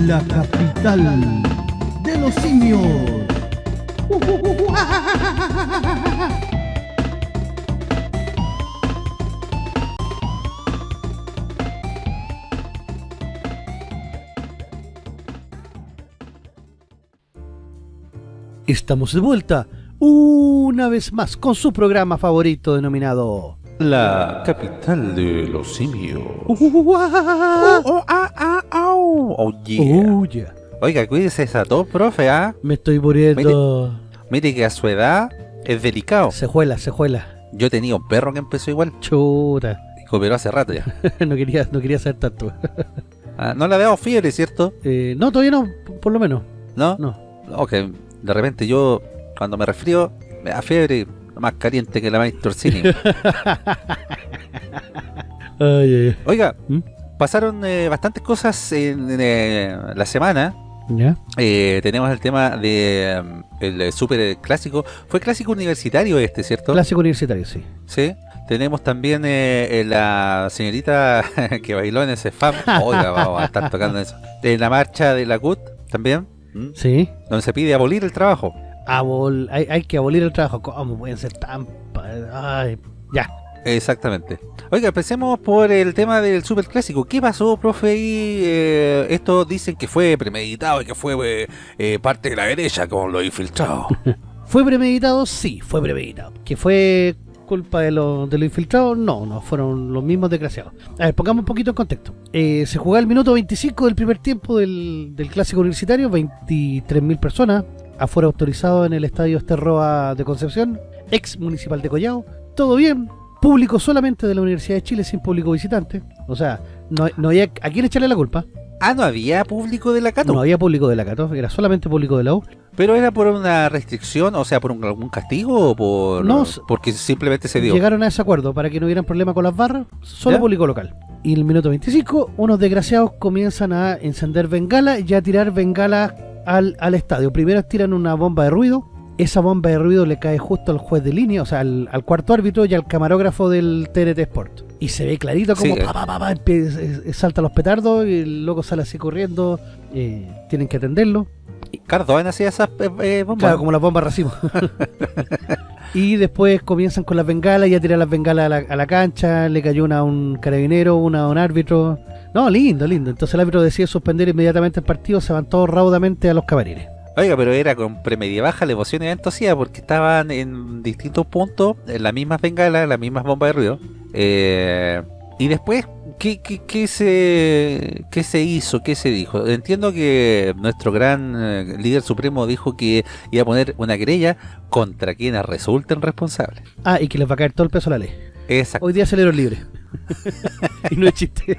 La capital de los simios. Estamos de vuelta una vez más con su programa favorito denominado La capital de los simios. Uh, Oh, oh, ah, ah. Oh, yeah. Oh, yeah. Oiga, cuídese esa tos, profe, ¿ah? Me estoy muriendo. Mire que a su edad es delicado. Sejuela, sejuela. Yo tenía un perro que empezó igual, Chuta. pero hace rato ya. [LAUGHS] no quería, no quería saber tanto. [LAUGHS] Ah, no le ha dado fiebre, ¿cierto? Eh, no, todavía no, por lo menos. ¿No? No. Ok, de repente yo, cuando me resfrío, me da fiebre más caliente que la. [LAUGHS] Ay, ay, Oiga, ¿Mm? pasaron eh, bastantes cosas en, en, eh, la semana. Eh, tenemos el tema de mm, el super clásico. Fue clásico universitario este, ¿cierto? Clásico universitario, sí. Sí. Tenemos también eh, eh, la señorita [LAUGHS] que bailó en ese FAM. Oiga, vamos a estar tocando eso. En la marcha de la CUT también. ¿m? Sí. Donde se pide abolir el trabajo. Abol- hay, hay que abolir el trabajo. ¿Cómo pueden ser tan... Ay, ya. Exactamente. Oiga, empecemos por el tema del super clásico. ¿Qué pasó, profe? Ahí, eh, esto dicen que fue premeditado y que fue eh, eh, parte de la derecha con los infiltrados. [LAUGHS] ¿Fue premeditado? Sí, fue premeditado. ¿Que fue culpa de, los de los infiltrados? No, no, fueron los mismos desgraciados. A ver, pongamos un poquito en contexto. Eh, se jugaba el minuto 25 del primer tiempo del, del clásico universitario, 23.000 personas, afuera autorizado en el estadio Esterroa de Concepción, ex municipal de Collao, todo bien, público solamente de la Universidad de Chile sin público visitante, o sea, no, no había a quién echarle la culpa, ah, no había público de la Cato. no había público de la Cato, era solamente público de la U, ¿Pero era por una restricción, o sea, por un, algún castigo o por No, porque simplemente se dio? Llegaron a ese acuerdo para que no hubieran problema con las barras, solo ¿Ya? público local. Y en el minuto 25, unos desgraciados comienzan a encender bengala y a tirar bengala al, al estadio. Primero tiran una bomba de ruido, esa bomba de ruido le cae justo al juez de línea, o sea, al, al cuarto árbitro y al camarógrafo del TNT Sport. Y se ve clarito como Sí. pa, saltan los petardos y el loco sale así corriendo, eh, tienen que atenderlo. Cardoen hacía esas eh, eh, bombas. Claro, como las bombas racimo. [LAUGHS] y después comienzan con las bengalas y a tirar las bengalas a la, a la cancha. Le cayó una a un carabinero, una a un árbitro. No, lindo, lindo. Entonces el árbitro decide suspender inmediatamente el partido. Se van todos raudamente a los camarines. Oiga, pero era con premedia baja la emoción y entusiasmo porque estaban en distintos puntos, en las mismas bengalas, las mismas bombas de ruido. Eh, y después, ¿qué, qué, qué se, ¿qué se hizo? ¿Qué se dijo? Entiendo que nuestro gran eh, líder supremo dijo que iba a poner una querella contra quienes resulten responsables. Ah, y que les va a caer todo el peso a la ley. Exacto. Hoy día salieron libres. [LAUGHS] [LAUGHS] y no es chiste.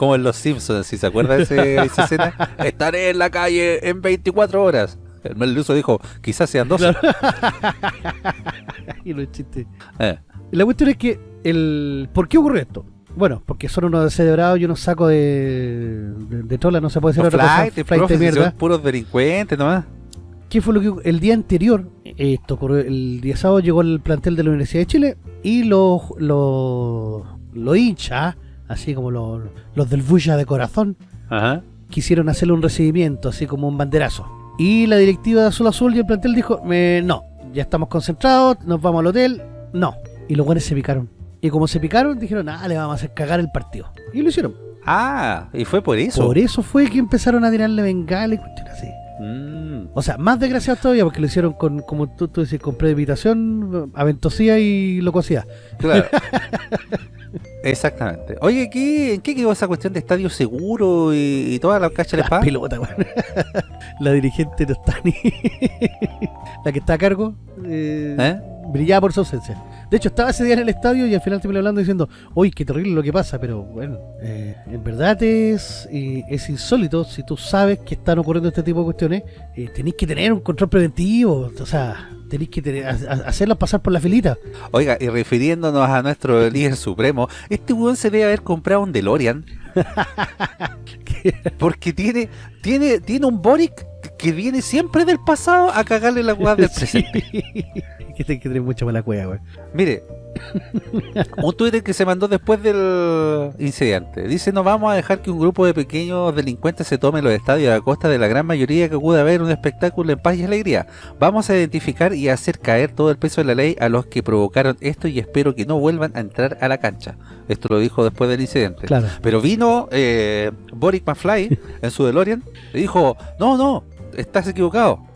Como en Los Simpsons, si se acuerda de ese- esa [LAUGHS] escena. Estaré en la calle en 24 horas. El Meluso dijo, quizás sean 12. [LAUGHS] y no es chiste. Eh, La cuestión es que, el ¿por qué ocurre esto? Bueno, porque son unos descerebrados y unos sacos de, de, de trola, no se puede decir los otra cosa. flight, flight profe, de mierda. puros delincuentes nomás. ¿Qué fue lo que el día anterior? Esto ocurrió el día sábado llegó el plantel de la Universidad de Chile y los los los hinchas, así como los, los del Bulla de corazón, Ajá. quisieron hacerle un recibimiento, así como un banderazo. Y la directiva de Azul Azul y el plantel dijo, "Eh, no, ya estamos concentrados, nos vamos al hotel, no. Y los buenos se picaron. Y como se picaron, dijeron, ah, le vamos a hacer cagar el partido. Y lo hicieron. Ah, y fue por eso. Por eso fue que empezaron a tirarle bengala y cuestiones así. Mm, O sea, más desgraciados todavía porque lo hicieron con, como tú, tú decís, con premeditación, aventosía y locuacidad. claro. [LAUGHS] Exactamente. Oye, ¿qué, ¿en qué quedó esa cuestión de estadio seguro y, y toda la cacha de La pelota. [LAUGHS] La dirigente no está ni. la que está a cargo. eh, ¿Eh? Brillaba por su ausencia. De hecho, estaba ese día en el estadio y al final terminé hablando diciendo, uy, qué terrible lo que pasa, pero bueno, eh, en verdad es, eh, es insólito. Si tú sabes que están ocurriendo este tipo de cuestiones, eh, tenéis que tener un control preventivo. O sea, tenéis que tener, a- a- hacerlos pasar por la filita. Oiga, y refiriéndonos a nuestro líder supremo, este weón se debe haber comprado un DeLorean. [LAUGHS] Porque tiene, tiene, tiene un Boric que viene siempre del pasado a cagarle la weá del presente. [LAUGHS] que te que tener mucha mala cueva, güey. Mire, [LAUGHS] un Twitter que se mandó después del incidente. Dice, no vamos a dejar que un grupo de pequeños delincuentes se tome los estadios a costa de la gran mayoría que acude a ver un espectáculo en paz y alegría. Vamos a identificar y hacer caer todo el peso de la ley a los que provocaron esto y espero que no vuelvan a entrar a la cancha. Esto lo dijo después del incidente. Claro. Pero vino eh, Boric McFly en su DeLorean y dijo, no, no, estás equivocado.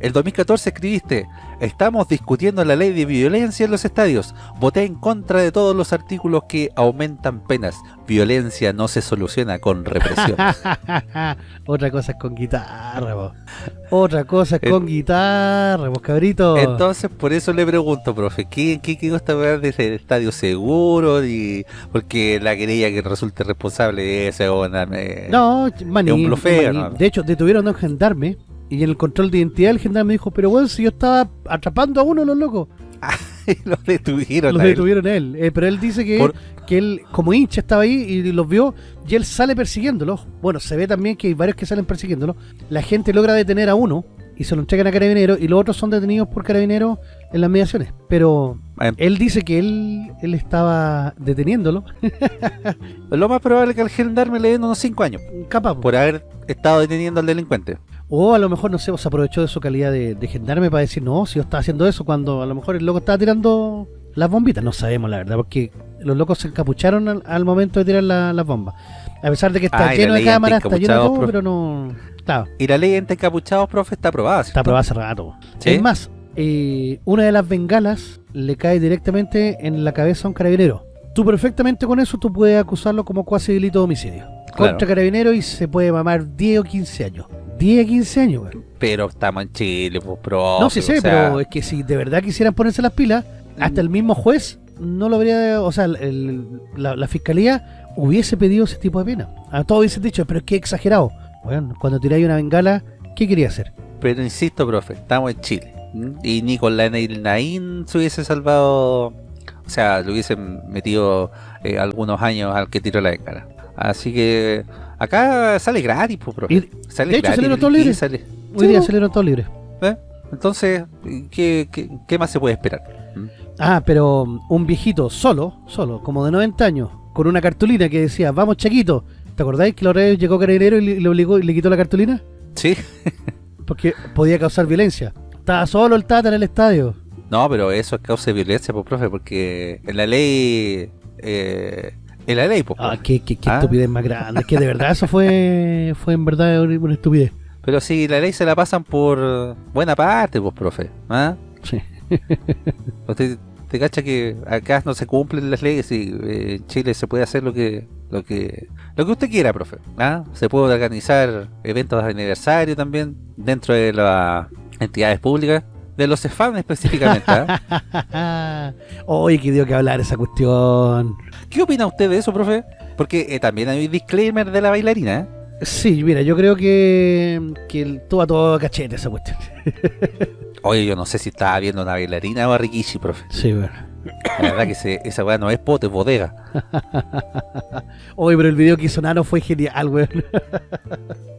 El 2014 escribiste, estamos discutiendo la ley de violencia en los estadios. Voté en contra de todos los artículos que aumentan penas. Violencia no se soluciona con represión. [LAUGHS] Otra cosa es con guitarra, vos. Otra cosa es con guitarra, vos, cabrito. Entonces, por eso le pregunto, profe, ¿qué, qué, qué gusta hablar de ese estadio seguro? Y porque la querella que resulte responsable de esa es una... eh, No, maní, es un blofeo, maní. ¿no? De hecho, detuvieron a un gendarme y en el control de identidad el gendarme dijo, pero bueno, si yo estaba atrapando a uno de los locos. [LAUGHS] lo detuvieron. Los a él. detuvieron a él. Eh, pero él dice que, Por- que él, como hincha, estaba ahí y los vio y él sale persiguiéndolo. Bueno, se ve también que hay varios que salen persiguiéndolo. La gente logra detener a uno y se lo entregan a carabineros y los otros son detenidos por carabineros en las mediaciones. Pero él dice que él, él estaba deteniéndolo. [LAUGHS] Lo más probable es que al gendarme le den unos 5 años Capaz. po. por haber estado deteniendo al delincuente. O a lo mejor, no sé, se aprovechó de su calidad de, de gendarme para decir, no, si yo estaba haciendo eso cuando a lo mejor el loco estaba tirando las bombitas. No sabemos, la verdad, porque los locos se encapucharon al, al momento de tirar la- las bombas. A pesar de que está Ah, lleno de cámaras, está lleno de todo, profe. pero no... Claro, Y la ley anti-encapuchados, profe, está aprobada, está aprobada hace rato. ¿Sí? Es más, eh, una de las bengalas le cae directamente en la cabeza a un carabinero. Tú perfectamente con eso, tú puedes acusarlo como cuasi delito de homicidio. Claro. Contra carabinero y se puede mamar 10 o 15 años. 10 o 15 años, güey. Pero estamos en Chile, pues, profe. No, sí sé, o sea, pero es que si de verdad quisieran ponerse las pilas, hasta el mismo juez no lo habría, o sea, el- la, la fiscalía hubiese pedido ese tipo de pena. A todos hubiesen dicho, pero es que exagerado. Bueno, cuando tiráis una bengala, ¿qué quería hacer? Pero insisto, profe, estamos en Chile. Y ni con la Neil Nain se hubiese salvado. O sea, le hubiesen metido eh, algunos años al que tiró la cara. Así que acá sale gratis, pues, profe. Y, sale de hecho, gratis salieron todos libres. sale- hoy Sí, día ¿no? salieron todos libres. ¿Eh? Entonces, ¿qué, qué, qué más se puede esperar? ¿m? Ah, pero um, un viejito solo, solo, como de 90 años, con una cartulina que decía, vamos Chaquito. ¿Te acordáis que la otra vez llegó Carabinero y le, le obligó y le quitó la cartulina? Sí. [LAUGHS] Porque podía causar violencia. Estaba solo el Tata en el estadio. No, pero eso es causa de violencia, pues, profe, porque en la ley... Eh, en la ley, pues, Ah, profe. qué, qué, qué Ah. estupidez más grande. Es que de verdad eso fue, fue en verdad una estupidez. Pero si la ley se la pasan por buena parte, pues, profe. ¿ah? Sí. [LAUGHS] Usted te cacha que acá no se cumplen las leyes y eh, en Chile se puede hacer lo que lo que lo que usted quiera, profe. ¿ah? Se puede organizar eventos de aniversario también dentro de las entidades públicas, de los CEFAM específicamente. ¿ah? [LAUGHS] Oye, que dio que hablar esa cuestión. ¿Qué opina usted de eso, profe? Porque eh, también hay un disclaimer de la bailarina. ¿eh? Sí, mira, yo creo que, que el- todo a todo cachete esa cuestión. [LAUGHS] Oye, yo no sé si estaba viendo una bailarina o a Rikishi, profe. Sí, bueno. La verdad que se- esa weá no es pote, es bodega. [LAUGHS] Oye, pero el video que hizo Nano fue genial, weón.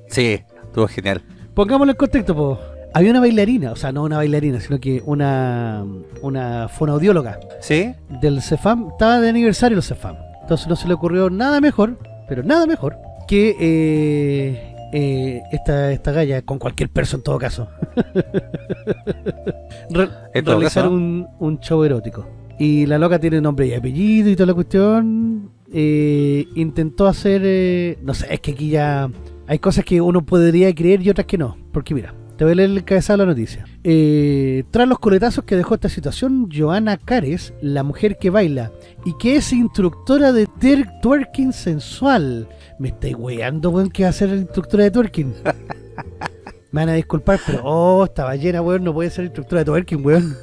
Sí, estuvo genial. Pongámoslo en contexto, po. Había una bailarina, o sea, no una bailarina, sino que una, una fonoaudióloga ¿Sí? del CEFAM. Estaba de aniversario el CEFAM. Entonces no se le ocurrió nada mejor, pero nada mejor, que eh, eh, esta, esta galla, con cualquier perso en todo caso, [LAUGHS] Re- En todo realizar caso. un, un show erótico. Y la loca tiene nombre y apellido y toda la cuestión. eh, intentó hacer, eh, no sé, es que aquí ya hay cosas que uno podría creer y otras que no. Porque mira, te voy a leer el cabezado de la noticia. Eh, tras los coletazos que dejó esta situación, Joana Cares, la mujer que baila y que es instructora de twerking sensual. Me estáis weando, weón, que va a ser instructora de twerking. Me van a disculpar, pero oh, estaba llena, weón, no puede ser instructora de twerking, weón.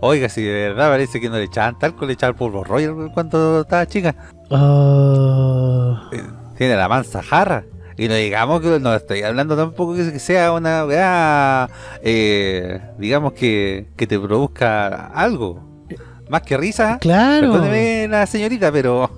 Oiga, si de verdad parece que no le echaban talco, le echaban polvo royal cuando estaba chica. Ah, Tiene la mansa jarra. Y no digamos que no estoy hablando tampoco que sea una weá, eh, digamos que, que te produzca algo. Más que risa. claro. Perdóneme la señorita, pero.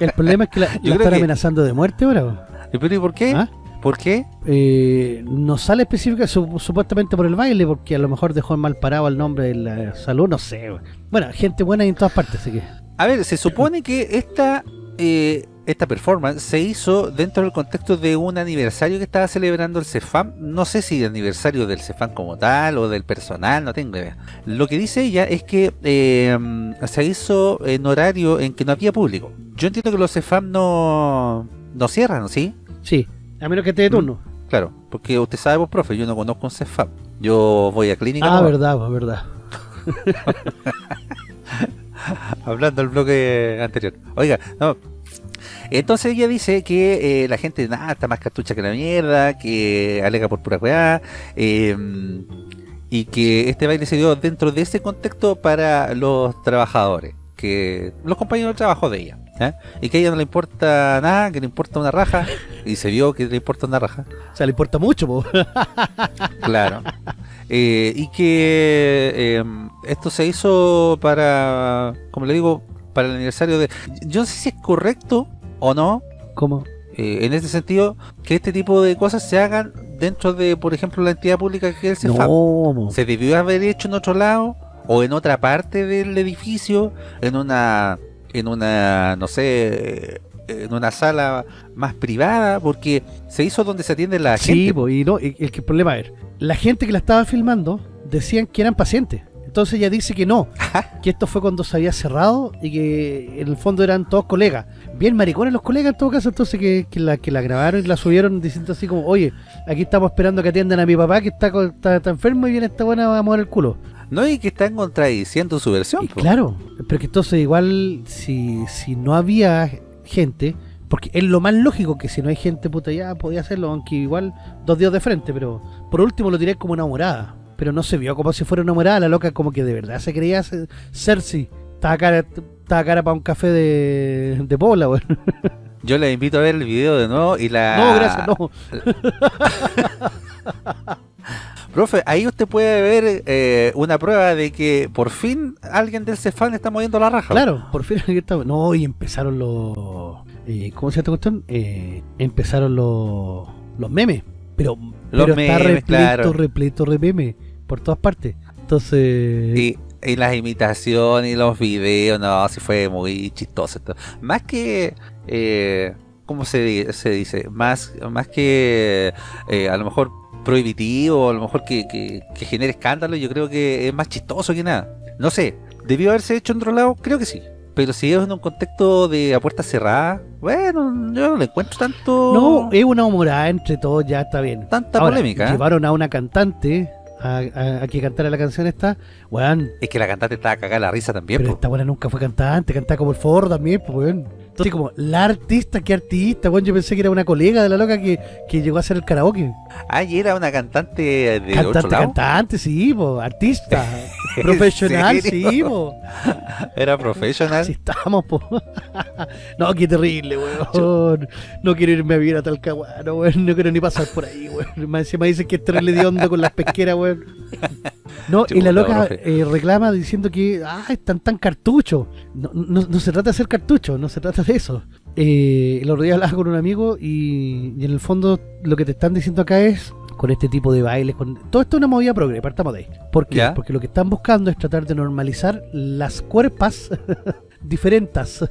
El problema es que la, [LAUGHS] la están que- amenazando de muerte ahora. ¿Pero y por qué? ¿Ah? ¿Por qué? Eh, no sale específica su- supuestamente por el baile, porque a lo mejor dejó mal parado el nombre de la salud, no sé. Bueno, gente buena en todas partes, así que. A ver, se supone que esta eh, esta performance se hizo dentro del contexto de un aniversario que estaba celebrando el CEFAM. No sé si el aniversario del CEFAM como tal o del personal, no tengo idea. Lo que dice ella es que eh, se hizo en horario en que no había público. Yo entiendo que los CEFAM no, no cierran, ¿sí? Sí, a menos que esté de turno. Claro, porque usted sabe, vos, profe, yo no conozco un CEFAM. Yo voy a clínica. Ah, nomás. verdad, pues, verdad. [LAUGHS] Hablando del bloque anterior. Oiga, no. Entonces ella dice que eh, la gente nada está más cartucha que la mierda, que alega por pura weá, eh, y que este baile se dio dentro de ese contexto para los trabajadores, que los compañeros de trabajo de ella, ¿eh? y que a ella no le importa nada, que le importa una raja, y se vio que le importa una raja, O sea, le importa mucho, po. [LAUGHS] claro. Eh, y que eh, esto se hizo para, como le digo, para el aniversario de... Yo no sé si es correcto o no, ¿Cómo? eh, en este sentido, que este tipo de cosas se hagan dentro de, por ejemplo, la entidad pública que es el No. ¿Se debió haber hecho en otro lado? ¿O en otra parte del edificio? ¿En una, en una, no sé, en una sala más privada? Porque se hizo donde se atiende la Sí, gente. po, y no, el, el problema es, la gente que la estaba filmando decían que eran pacientes. Entonces ella dice que no, que esto fue cuando se había cerrado y que en el fondo eran todos colegas. Bien maricones los colegas en todo caso, entonces que, que la, que la grabaron y la subieron diciendo así como, oye, aquí estamos esperando que atiendan a mi papá que está, está, está enfermo y viene esta buena a mover el culo. No, y que están contradiciendo su versión. Po. claro, pero que entonces igual si, si no había gente, porque es lo más lógico que si no hay gente puta ya podía hacerlo, aunque igual dos días de frente, pero por último lo tiré como una morada, pero no se vio como si fuera una morada, la loca como que de verdad se creía ser- Cersei, estaba cara, estaba cara para un café de, de Pobla, weón. [LAUGHS] Yo les invito a ver el video de nuevo y la... No, gracias, no. [LAUGHS] Profe, ahí usted puede ver eh, una prueba de que por fin alguien del Cefán está moviendo la raja. Claro, por fin aquí estamos. No, y empezaron los. eh, ¿Cómo se llama esta cuestión? Eh, empezaron los, los memes. Pero, Los pero está memes, repleto, claro. repleto de memes. Por todas partes. Entonces. Y, y las imitaciones y los videos, no, sí fue muy chistoso. esto. Más que, eh, ¿cómo se, se dice? Más, más que eh, a lo mejor prohibitivo, a lo mejor que, que, que genere escándalo, yo creo que es más chistoso que nada. No sé, ¿debió haberse hecho en otro lado? Creo que sí. Pero si es en un contexto de a puerta cerrada, bueno, yo no le encuentro tanto... No, es una humorada entre todos, ya está bien. Tanta Ahora, polémica. ¿eh? Llevaron a una cantante a, a- a que cantara la canción esta. Weón, Es que la cantante estaba cagada la risa también. pero po. esta buena nunca fue cantante, cantaba como el forro también, pues weón. Entonces como, la artista, ¿qué artista? Weón, yo pensé que era una colega de la loca que, que llegó a hacer el karaoke. Ah, y era una cantante de otro Cantante, lado. cantante, sí, po, artista, [LAUGHS] profesional, sí, po. Era profesional. Así estamos, po. [LAUGHS] no, qué terrible, weón. No quiero irme a vivir a Talcahuano, weón. No quiero ni pasar por ahí, weón. Más encima dicen que es terrible de onda con las pesqueras, weón. [LAUGHS] No, y la loca eh, reclama diciendo que, ah, están tan cartuchos. No, no, no se trata de ser cartucho, no se trata de eso. Eh, el otro día hablaba con un amigo y, y en el fondo lo que te están diciendo acá es con este tipo de bailes, con todo esto es una movida progre, partamos de ahí. ¿Por qué? Ya. Porque lo que están buscando es tratar de normalizar las cuerpas [LAUGHS] diferentes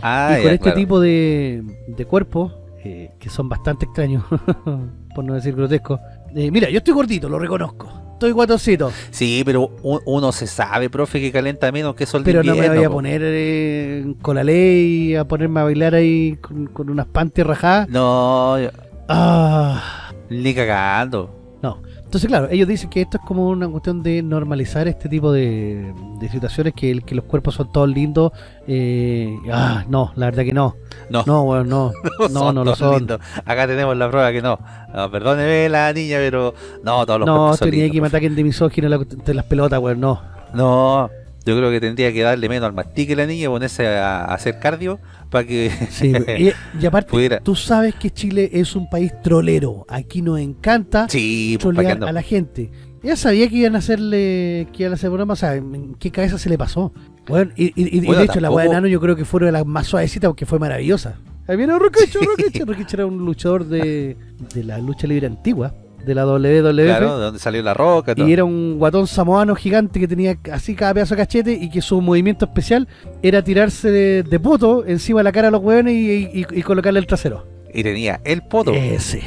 Ah, [LAUGHS] y con ya, este claro. tipo de, de cuerpos eh, que son bastante extraños, [LAUGHS] por no decir grotescos. Eh, mira, yo estoy gordito, lo reconozco. Estoy guatoncito, Sí, pero uno se sabe, profe, que calenta menos que sol de pero no me invierno, voy a po. poner eh, con la ley a ponerme a bailar ahí con, con unas panties rajadas. No, yo- Ah, ni cagando. no. Entonces, claro, ellos dicen que esto es como una cuestión de normalizar este tipo de, de situaciones, que, que los cuerpos son todos lindos. Eh, ah, no, la verdad que no. No, No, bueno, [LAUGHS] no. No, no lo todos son. lindos. Acá tenemos la prueba que no. No, perdóneme la niña, pero no, todos los No, cuerpos son tenía lindos, que me ataquen de misógino la- de las pelotas, weón, no. No, yo creo que tendría que darle menos al mastique la niña y ponerse a, a hacer cardio para que Sí, y, [LAUGHS] y aparte, Pudiera. tú sabes que Chile es un país trolero. Aquí nos encanta Sí, pues trolear a la gente. Ya sabía que iban a hacerle, que iban a hacer broma, o sea, ¿en qué cabeza se le pasó? Bueno, y, y- y- de hecho la weá de Nano yo creo que fue una de las más suavecitas porque fue maravillosa. Ahí viene Roquecho, Roquecho. Roquecho era un luchador de, de la lucha libre antigua, de la WWF. Claro, de donde salió la roca, todo. Y era un guatón samoano gigante que tenía así cada pedazo de cachete y que su movimiento especial era tirarse de, de poto encima de la cara a los hueones y, y- y colocarle el trasero. Y tenía el poto, Ese.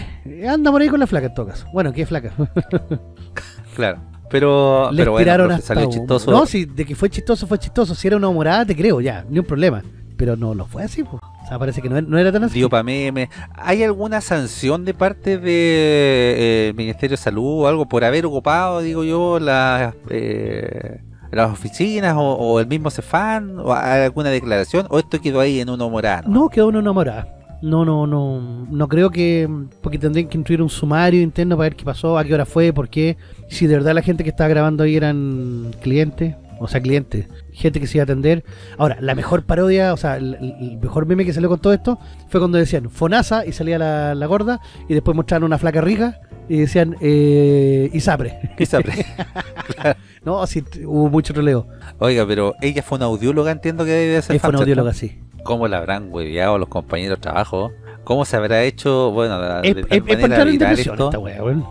Anda por ahí con la flaca en todo caso. Bueno, ¿qué flaca? [LAUGHS] claro. Pero, Les pero bueno, tiraron hasta salió chistoso. No, si de que fue chistoso, fue chistoso. Si era una humorada, te creo, ya, ni un problema. Pero no lo fue así, pues. O sea, parece que no, no era tan así. dio meme. ¿Hay alguna sanción de parte del de, eh, Ministerio de Salud o algo por haber ocupado, digo yo, las, eh, las oficinas o, o el mismo Cefán? ¿O alguna declaración? ¿O esto quedó ahí en uno morado? No, quedó una enamorada. No, no, no, no creo que, porque tendrían que incluir un sumario interno para ver qué pasó, a qué hora fue, por qué, si de verdad la gente que estaba grabando ahí eran clientes, o sea, clientes, gente que se iba a atender. Ahora, la mejor parodia, o sea, el, el mejor meme que salió con todo esto fue cuando decían Fonasa y salía la, la gorda y después mostraron una flaca rica y decían eh, Isapre. [LAUGHS] Quizá pre- [LAUGHS] No, así hubo mucho troleo. Oiga, pero ella fue una audióloga, entiendo que debe ser Es una audióloga así. ¿Cómo la habrán hueveado los compañeros de trabajo? ¿Cómo se habrá hecho, bueno, de Es, tal es- es manera viral esto? esta wea, weón.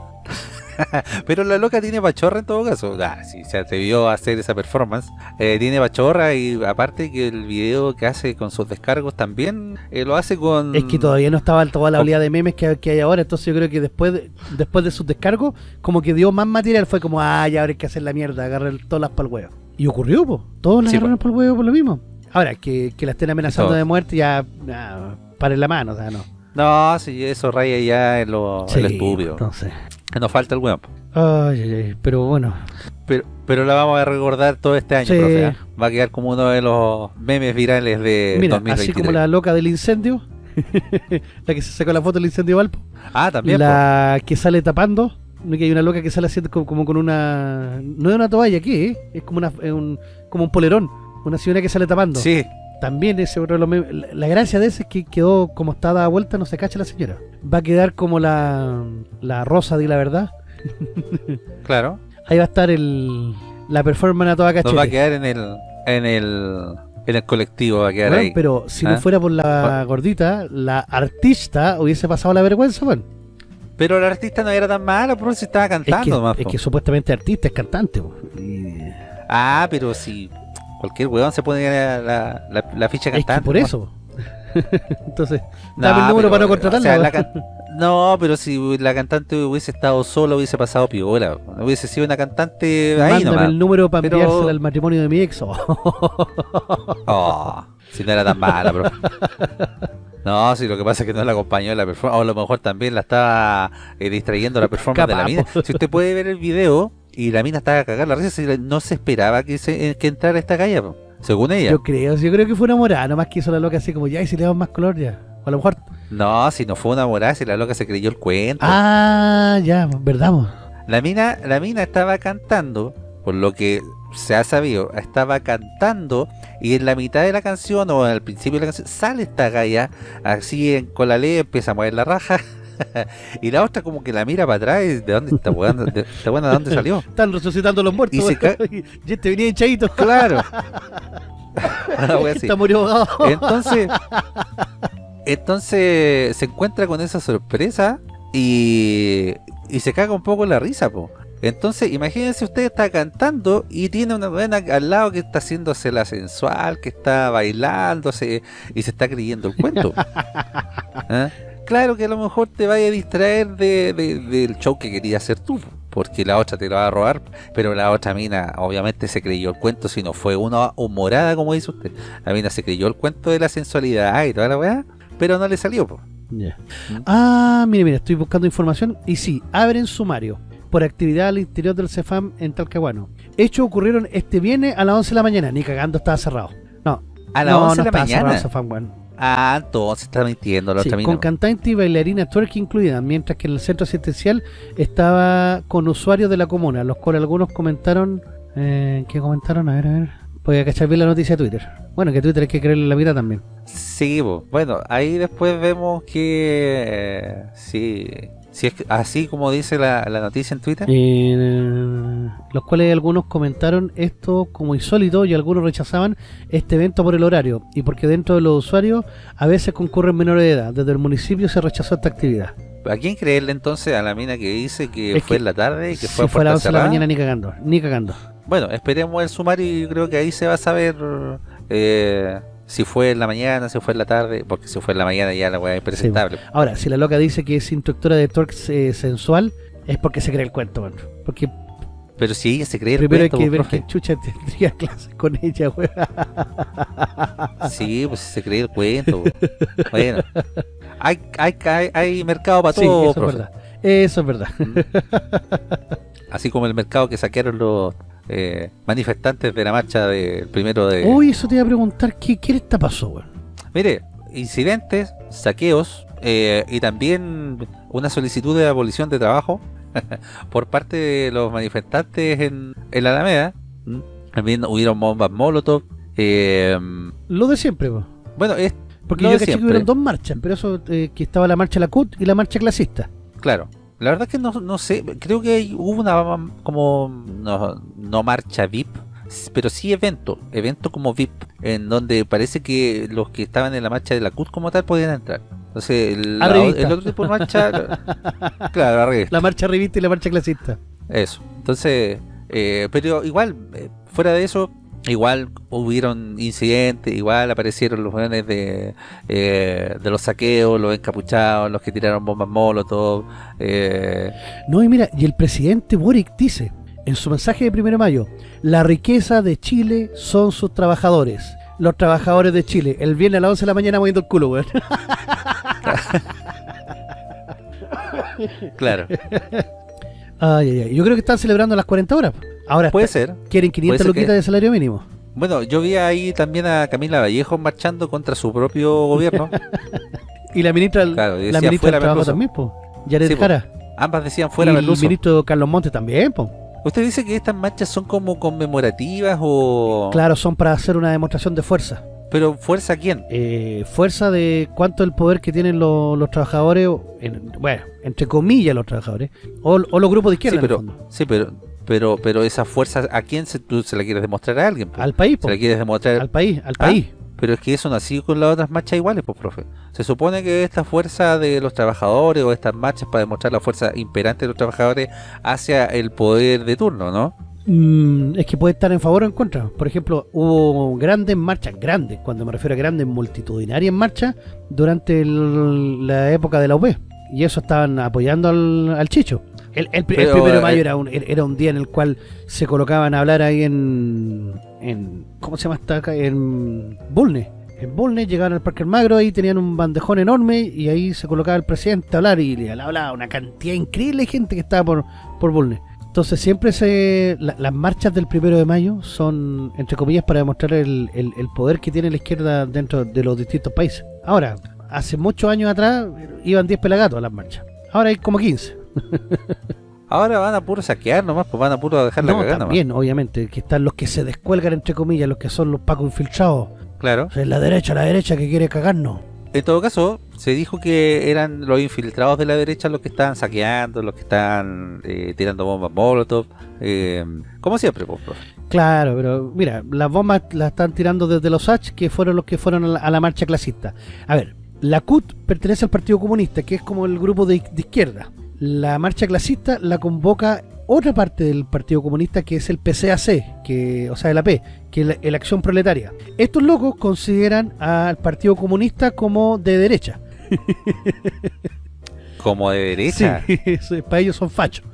[LAUGHS] Pero la loca tiene pachorra en todo caso. Ah, si se atrevió a hacer esa performance. Eh, tiene pachorra y aparte que el video que hace con sus descargos también eh, lo hace con... Es que todavía no estaba toda la oleada de memes que, que hay ahora, entonces yo creo que después de, después de sus descargos, como que dio más material, fue como, ah, ya ahora hay que hacer la mierda, agarrar todas las pa'l huevo. Y ocurrió, pues, todos las Sí, agarraron pa'l huevo por lo mismo. Ahora, que, que la estén amenazando de muerte, ya, paren la mano, o sea, no. No, si eso raya ya en lo, en lo estúpido. entonces. [LAUGHS] Nos falta el weón. Ay, ay, ay, pero bueno, Pero, pero la vamos a recordar todo este año, Sí. profe. ¿ah? Va a quedar como uno de los memes virales de mira, 2023. así como la loca del incendio, [LAUGHS] la que se sacó la foto del incendio Valpo, Ah, también. la que sale tapando, no que hay una loca que sale haciendo como, como con una, no es una toalla, ¿qué? es? Es como una, un, como un polerón, una señora que sale tapando. Sí, También ese otro memes- la, la gracia de ese es que quedó como está dada vuelta, no se cacha la señora. Va a quedar como la, la rosa de la verdad. [LAUGHS] claro. Ahí va a estar el la performance a toda Nos cachete. va a quedar en el, en el, en el colectivo, va a quedar ahí. pero si ¿Ah? no fuera por la gordita, la artista hubiese pasado la vergüenza, weón. Pero el artista no era tan malo, pero si estaba Es cantando que, nomás, es po. que supuestamente artista es cantante. Y- Ah, pero si cualquier weón se pone la, la, la, la ficha Es que cantante. por ¿no? eso. [LAUGHS] Entonces, dame el número pero, para no o contratarla. sea, No, pero si la cantante hubiese estado sola, hubiese pasado piola. Hubiese sido una cantante ahí Mándame nomás. el número para Pero- enviársela al matrimonio de mi ex. Oh, [LAUGHS] si no era tan mala, bro. No, si lo que pasa es que no la acompañó en la performance, o a lo mejor también la estaba eh, distrayendo la performance de la mina. Si usted puede ver el video y la mina estaba a cagar la risa, no se esperaba que, se, eh, que entrara esta calle, según ella. Yo creo, yo creo que fue enamorada, nomás que hizo la loca así como ya y si le damos más color ya. O a lo mejor. No, si no fue una morada, si la loca se creyó el cuento. Ah, ya, verdad, mo? La mina, la mina estaba cantando, por lo que se ha sabido, estaba cantando y en la mitad de la canción o al principio de la canción sale esta galla así en, con la ley empieza a mover la raja [LAUGHS] [LAUGHS] y la otra como que la mira para atrás y de dónde está weón, de, de dónde salió. [LAUGHS] Están resucitando los muertos. Y se [LAUGHS] y este venía hinchadito. Claro. Está murió. Entonces, entonces se encuentra con esa sorpresa y, y se caga un poco la risa, po. Entonces, imagínense usted está cantando y tiene una buena al lado que está haciéndose la sensual, que está bailándose y se está creyendo el cuento. ¿Ah? Claro que a lo mejor te vaya a distraer de, de- del show que quería hacer tú, po, porque la otra te lo va a robar, pero la otra mina obviamente se creyó el cuento, si no fue una humorada como dice usted. La mina se creyó el cuento de la sensualidad y toda la weá, pero no le salió, po. Ya. Ah, mire, mire, estoy buscando información y sí, abren sumario por actividad al interior del CEFAM en Talcahuano. Hechos ocurrieron este viernes a las 11 de la mañana, ni cagando estaba cerrado. No, A las no, 11 no de la cerrado mañana. CEFAM, weón. Ah, entonces está mintiendo la Sí, otra mina. con cantante y bailarina twerk incluida, mientras que en el centro asistencial estaba con usuarios de la comuna, los cuales algunos comentaron... Eh, ¿Qué comentaron? A ver, a ver. Voy a cachar bien la noticia de Twitter. Bueno, que Twitter hay que creerle la vida también. Sí, bueno, ahí después vemos que eh, sí, si es así como dice la, la noticia en Twitter. Eh, los cuales algunos comentaron esto como insólito y algunos rechazaban este evento por el horario y porque dentro de los usuarios a veces concurren menores de edad. Desde el municipio se rechazó esta actividad. ¿A quién creerle entonces a la mina que dice que Es fue que en la tarde y que si fue a fue a las puerta 11 de la mañana ni cagando, ni cagando. Bueno, esperemos el sumario y creo que ahí se va a saber eh, si fue en la mañana, si fue en la tarde, porque si fue en la mañana ya la weá es presentable. Ahora, si la loca dice que es instructora de twerk eh, sensual, es porque se cree el cuento, bueno. Porque Pero si ella se cree el Primero hay cuento, que ver profe. que Chucha tendría [LAUGHS] clases con ella, weón. Sí, pues se cree el cuento. bueno, hay, hay, hay, hay mercado para Sí, todo, eso es verdad. Eso es verdad. Así como el mercado que saquearon los eh, manifestantes de la marcha del primero de... Uy, eso te iba a preguntar, ¿qué, qué esta pasó? Mire, incidentes, saqueos eh, y también una solicitud de abolición de trabajo [LAUGHS] por parte de los manifestantes en, en la Alameda. También hubieron bombas Molotov. eh, Lo de siempre, bueno, es Porque Lo yo de caché que hubieron dos marchas, pero eso eh, que estaba la marcha la CUT y la marcha clasista. claro. La verdad es que no, no sé, creo que hubo una como no, no marcha VIP, pero sí evento, evento como VIP, en donde parece que los que estaban en la marcha de la CUT como tal podían entrar. Entonces, la- el otro tipo de marcha, [LAUGHS] claro, la revista. La marcha revista y la marcha clasista. Eso. Entonces, eh, pero igual, eh, fuera de eso, igual hubieron incidentes, igual aparecieron los jóvenes de, eh, de los saqueos, los encapuchados, los que tiraron bombas molotov. Eh, No, y mira, y el presidente Boric dice en su mensaje de primero de mayo, la riqueza de Chile son sus trabajadores. Los trabajadores de Chile. El viernes a las 11 de la mañana moviendo el culo, weón. [LAUGHS] claro, Ay, ay, ay. Yo creo que están celebrando las 40 horas. Ahora puede está- ser. quieren 500 ser luquitas que- de salario mínimo. Bueno, yo vi ahí también a Camila Vallejo marchando contra su propio gobierno. [LAUGHS] Y la ministra, Claro, y la ministra "Fuera del Trabajo Merluzo". también, po. Yaret Sí, po. Jara. Ambas decían fuera y el ministro Carlos Montes también, po. ¿Usted dice que estas marchas son como conmemorativas o...? Claro, son para hacer una demostración de fuerza. Pero ¿fuerza a quién? eh, fuerza de cuánto el poder que tienen los, los trabajadores, en- bueno, entre comillas los trabajadores, o, o los grupos de izquierda Sí, en el fondo. sí, pero, pero, pero esa fuerza, ¿a quién se, tú se la quieres demostrar a alguien? po? al país, po, se la quieres demostrar, al país, al ¿Ah? país. pero es que eso no ha sido con las otras marchas iguales, pues, profe. Se supone que esta fuerza de los trabajadores o estas marchas para demostrar la fuerza imperante de los trabajadores hacia el poder de turno, ¿no? Mm, es que puede estar en favor o en contra. Por ejemplo, hubo grandes marchas, grandes, cuando me refiero a grandes, multitudinarias marchas, durante el- la época de la UP. Y eso estaban apoyando al, al Chicho. El, primero de mayo eh, era un, era un día en el cual se colocaban a hablar ahí en, en ¿cómo se llama esta acá? En Bulnes. En Bulnes llegaban al Parque Almagro, ahí tenían un bandejón enorme y ahí se colocaba el presidente a hablar y le hablaba una cantidad increíble de gente que estaba por, por Bulnes. Entonces siempre se la- las marchas del primero de mayo son, entre comillas, para demostrar el, el- el poder que tiene la izquierda dentro de los distintos países. Ahora, hace muchos años atrás iban 10 pelagatos a las marchas. Ahora hay como 15. [LAUGHS] Ahora van a puro saquear nomás, pues van a puro dejar la No, cagada nomás. también, obviamente, que están los que se descuelgan, entre comillas, los que son los pacos infiltrados. Claro. O sea, la derecha, la derecha que quiere cagarnos. En todo caso, se dijo que eran los infiltrados de la derecha los que estaban saqueando, los que estaban eh, tirando bombas molotov, eh, como siempre, pues, profe. Claro, pero mira, las bombas las están tirando desde los H, que fueron los que fueron a la, a la marcha clasista. A ver, la CUT pertenece al Partido Comunista, que es como el grupo de, de izquierda. La marcha clasista la convoca otra parte del Partido Comunista, que es el PCAC, que, o sea, el AP, que es la, Acción Proletaria. Estos locos consideran al Partido Comunista como de derecha. [LAUGHS] Como de derecha. Sí, [LAUGHS] para ellos son fachos.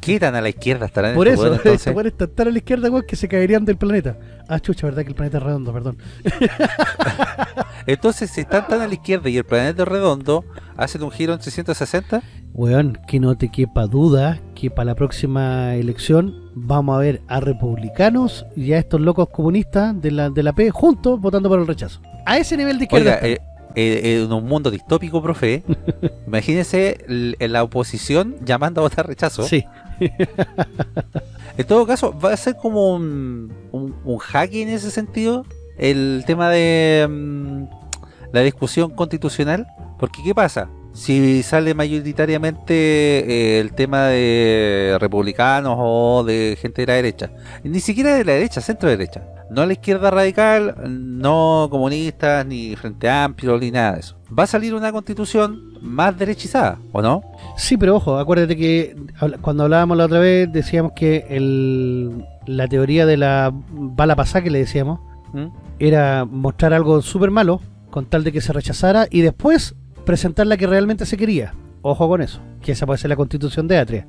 ¿Qué tan a la izquierda estarán Por eso, estos buenos están tan a la izquierda, weón, que se caerían del planeta. Ah, chucha, verdad que el planeta es redondo, perdón. [LAUGHS] Entonces, si están tan a la izquierda y el planeta es redondo, hacen un giro en 360. Weón, que no te quepa duda que para la próxima elección vamos a ver a republicanos y a estos locos comunistas de la, de la P juntos votando por el rechazo. A ese nivel de izquierda. Oiga, eh, eh, en un mundo distópico, profe, [LAUGHS] imagínese l- la oposición llamando a votar rechazo. sí, En todo caso, va a ser como un, un, un jaque en ese sentido el tema de mm, la discusión constitucional. Porque, ¿qué pasa? Si sale mayoritariamente eh, el tema de republicanos o de gente de la derecha, ni siquiera de la derecha, centro derecha, no la izquierda radical, no comunistas, ni Frente Amplio, ni nada de eso. Va a salir una constitución más derechizada, ¿o no? sí, pero ojo, acuérdate que cuando hablábamos la otra vez decíamos que el, la teoría de la bala pasada que le decíamos ¿Mm? era mostrar algo súper malo con tal de que se rechazara y después presentar la que realmente se quería. Ojo con eso, que esa puede ser la constitución de Atria.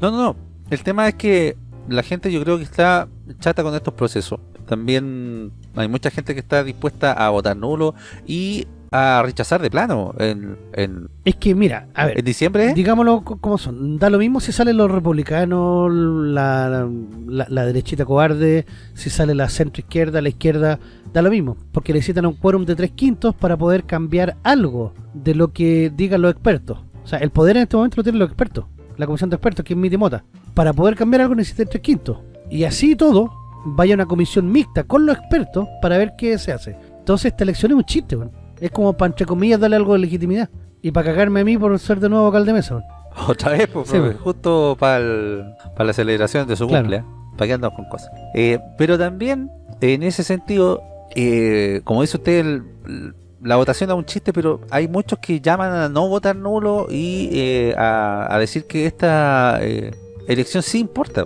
No, no, no. El tema es que la gente yo creo que está chata con estos procesos. También hay mucha gente que está dispuesta a votar nulo y a rechazar de plano en, en, Es que, mira, a ver, en diciembre. digámoslo co- como son. Da lo mismo si salen los republicanos, la, la, la derechita cobarde, si sale la centro izquierda, la izquierda, da lo mismo, porque necesitan un quórum de tres quintos para poder cambiar algo de lo que digan los expertos. O sea, el poder en este momento lo tienen los expertos, la comisión de expertos, que es mi Mota. Para poder cambiar algo necesitan tres quintos. Y así todo, vaya una comisión mixta con los expertos para ver qué se hace. Entonces esta elección es un chiste, weón. Es como para, entre comillas, darle algo de legitimidad. Y para cagarme a mí por ser de nuevo vocal de mesa. Otra vez, pues, Sí, justo para la celebración de su Claro. cumple. ¿eh? ¿Para qué andamos con cosas? Eh, pero también, en ese sentido, eh, como dice usted, el- la votación es un chiste, pero hay muchos que llaman a no votar nulo y eh, a, a decir que esta eh, elección sí importa.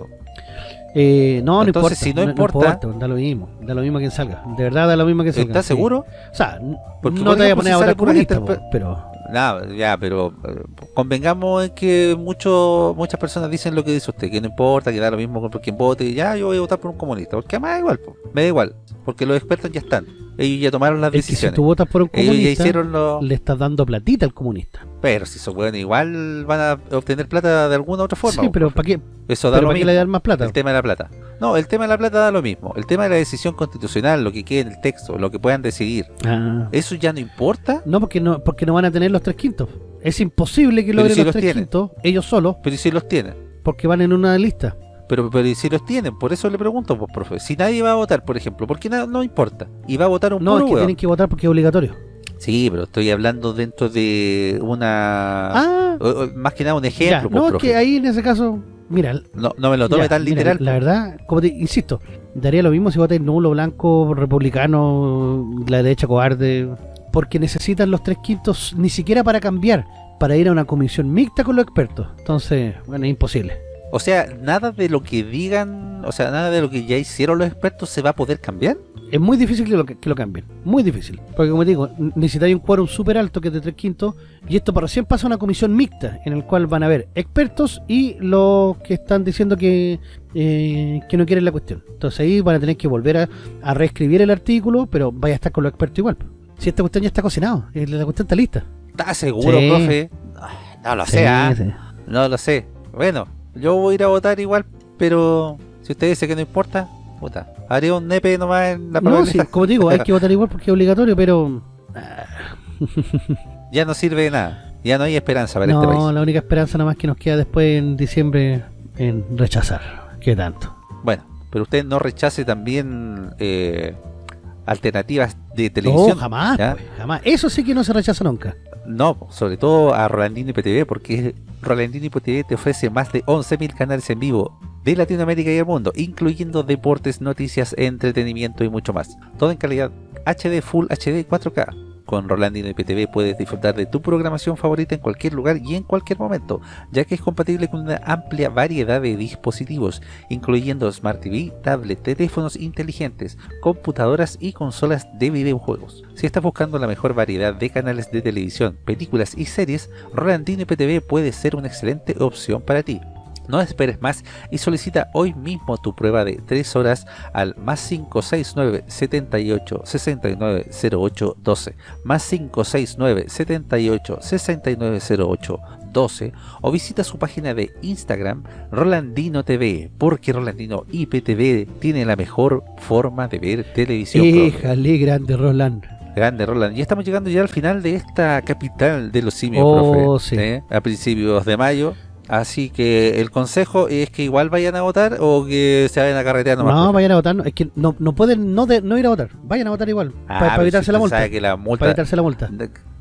Eh, no, no Entonces, importa. si no importa- da lo mismo. Da lo mismo quien salga. De verdad, da lo mismo que salga. ¿Estás sí. seguro? O sea, Porque, no te voy a poner a votar comunista, pero... Nada, ya, pero eh, convengamos en que mucho, muchas personas dicen lo que dice usted, que no importa, que da lo mismo por quien vote, ya yo voy a votar por un comunista, porque además da igual, po, me da igual, porque los expertos ya están, ellos ya tomaron las Es que si decisiones, tú votas por un ellos ya comunista, hicieron lo... le estás dando platita al comunista. Pero si son buenos, igual van a obtener plata de alguna otra forma. sí, pero. ¿para qué, Eso da pero lo ¿para qué mismo. le dan más plata? El tema de la plata. No, el tema de la plata da lo mismo. El tema de la decisión constitucional, lo que quede en el texto, lo que puedan decidir, Ah. eso ya no importa. No, porque no porque no van a tener los tres quintos. Es imposible que logren si los, los tres tienen. quintos ellos solos, Pero ¿y si los tienen. porque van en una lista. Pero, pero ¿y si los tienen, por eso le pregunto, pues, profe. Si nadie va a votar, por ejemplo, ¿por qué no, no importa? Y va a votar un No, es que tienen que votar porque es obligatorio. Sí, pero estoy hablando dentro de una... Ah, o- o- más que nada un ya. ejemplo, pues, No, es profe. que ahí en ese caso, mira, no, no me lo tome Ya, tan mira, literal. la verdad, como te insisto, daría lo mismo si votáis nulo, blanco, republicano, la derecha cobarde, porque necesitan los tres quintos ni siquiera para cambiar, para ir a una comisión mixta con los expertos. Entonces, bueno, es imposible. O sea, nada de lo que digan, o sea, nada de lo que ya hicieron los expertos se va a poder cambiar. Es muy difícil que lo, que lo cambien, muy difícil. Porque como te digo, necesitáis un quórum súper alto que es de tres quintos, y esto para recién pasa a una comisión mixta, en el cual van a haber expertos y los que están diciendo que, eh, que no quieren la cuestión. Entonces ahí van a tener que volver a, a reescribir el artículo, pero vaya a estar con los expertos igual. Si esta cuestión ya está cocinado, eh, la cuestión está lista. ¿Estás seguro, Sí. profe? Ah, No lo Sí, sé, ¿ah? sí. No lo sé. Bueno, yo voy a ir a votar igual, pero si usted dice que no importa, puta, haré un nepe nomás en la No, sí, como te digo, hay que [LAUGHS] votar igual porque es obligatorio, pero... ah, [LAUGHS] Ya no sirve de nada. Ya no hay esperanza para este no, país. la única esperanza nada más que nos queda después en diciembre en rechazar. ¿Qué tanto? Bueno, pero usted no rechace también eh, alternativas de televisión. No, jamás, ¿ya? pues, jamás. Eso sí que no se rechaza nunca. No, sobre todo a Rolandino IPTV, porque Rolandino IPTV te ofrece más de 11.000 canales en vivo de Latinoamérica y el mundo, incluyendo deportes, noticias, entretenimiento y mucho más. Todo en calidad HD Full HD 4K. Con Rolandino IPTV puedes disfrutar de tu programación favorita en cualquier lugar y en cualquier momento, ya que es compatible con una amplia variedad de dispositivos, incluyendo Smart TV, tablet, teléfonos inteligentes, computadoras y consolas de videojuegos. Si estás buscando la mejor variedad de canales de televisión, películas y series, Rolandino IPTV puede ser una excelente opción para ti. No esperes más y solicita hoy mismo tu prueba de 3 horas al más 569 78 69 08 12 más 569 78 69 08 12 o visita su página de Instagram Rolandino TV porque Rolandino IPTV tiene la mejor forma de ver televisión. Éjale, grande Roland. Grande Roland. Y estamos llegando ya al final de esta capital de los simios, Oh, profe. sí. ¿eh? A principios de mayo. Así que el consejo es que igual vayan a votar o que se vayan a carretear nomás. No, profe. vayan a votar. no, Es que no, no pueden no, de- no ir a votar. Vayan a votar igual. Ah, para evitarse si la multa. sabe que la multa- Para evitarse la multa.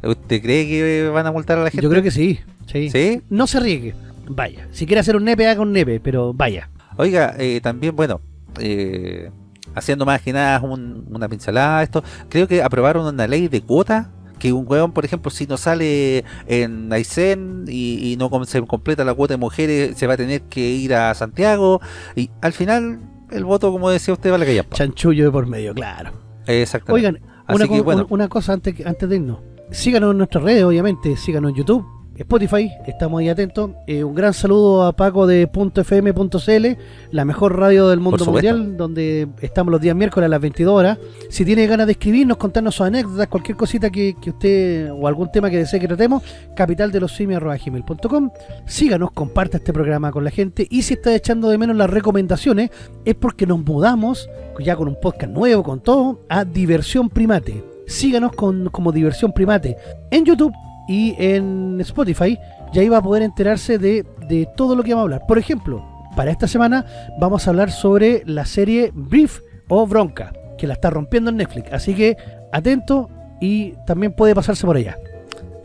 ¿Usted cree que van a multar a la gente? Yo creo que sí. sí. ¿Sí? No se riegue. Vaya. Si quiere hacer un nepe, haga un nepe, pero vaya. Oiga, eh, también, bueno, eh, haciendo más que nada un- una pincelada a esto, creo que aprobaron una ley de cuota que un hueón, por ejemplo, si no sale en Aysén y, y no se completa la cuota de mujeres, se va a tener que ir a Santiago y al final el voto, como decía usted, vale que ya. Chanchullo de por medio, claro. Exactamente. Oigan, una, que, co- bueno. una cosa antes, antes de irnos. Síganos en nuestras redes, obviamente. Síganos en YouTube, Spotify, estamos ahí atentos. Eh, un gran saludo a Paco de .fm.cl, la mejor radio del mundo mundial, donde estamos los días miércoles a las 22 horas. Si tiene ganas de escribirnos, contarnos sus anécdotas, cualquier cosita que, que usted o algún tema que desee que tratemos, capitaldelosimios.gmail.com. Síganos, comparta este programa con la gente y si está echando de menos las recomendaciones es porque nos mudamos, ya con un podcast nuevo, con todo, a Diversión Primate. Síganos con, como Diversión Primate en YouTube y en Spotify. Y ahí va a poder enterarse de, de todo lo que vamos a hablar. Por ejemplo, para esta semana vamos a hablar sobre la serie Brief o Bronca, que la está rompiendo en Netflix. Así que atento y también puede pasarse por allá.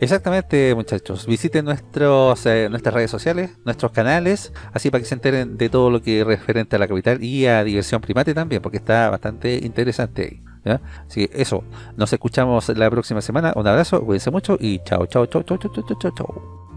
Exactamente, muchachos. Visiten nuestros, eh, nuestras redes sociales, nuestros canales, así para que se enteren de todo lo que es referente a la capital y a Diversión Primate también, porque está bastante interesante ahí. Así que eso, nos escuchamos la próxima semana. Un abrazo, cuídense mucho y chao, chao, chao, chao, chao, chao, chao.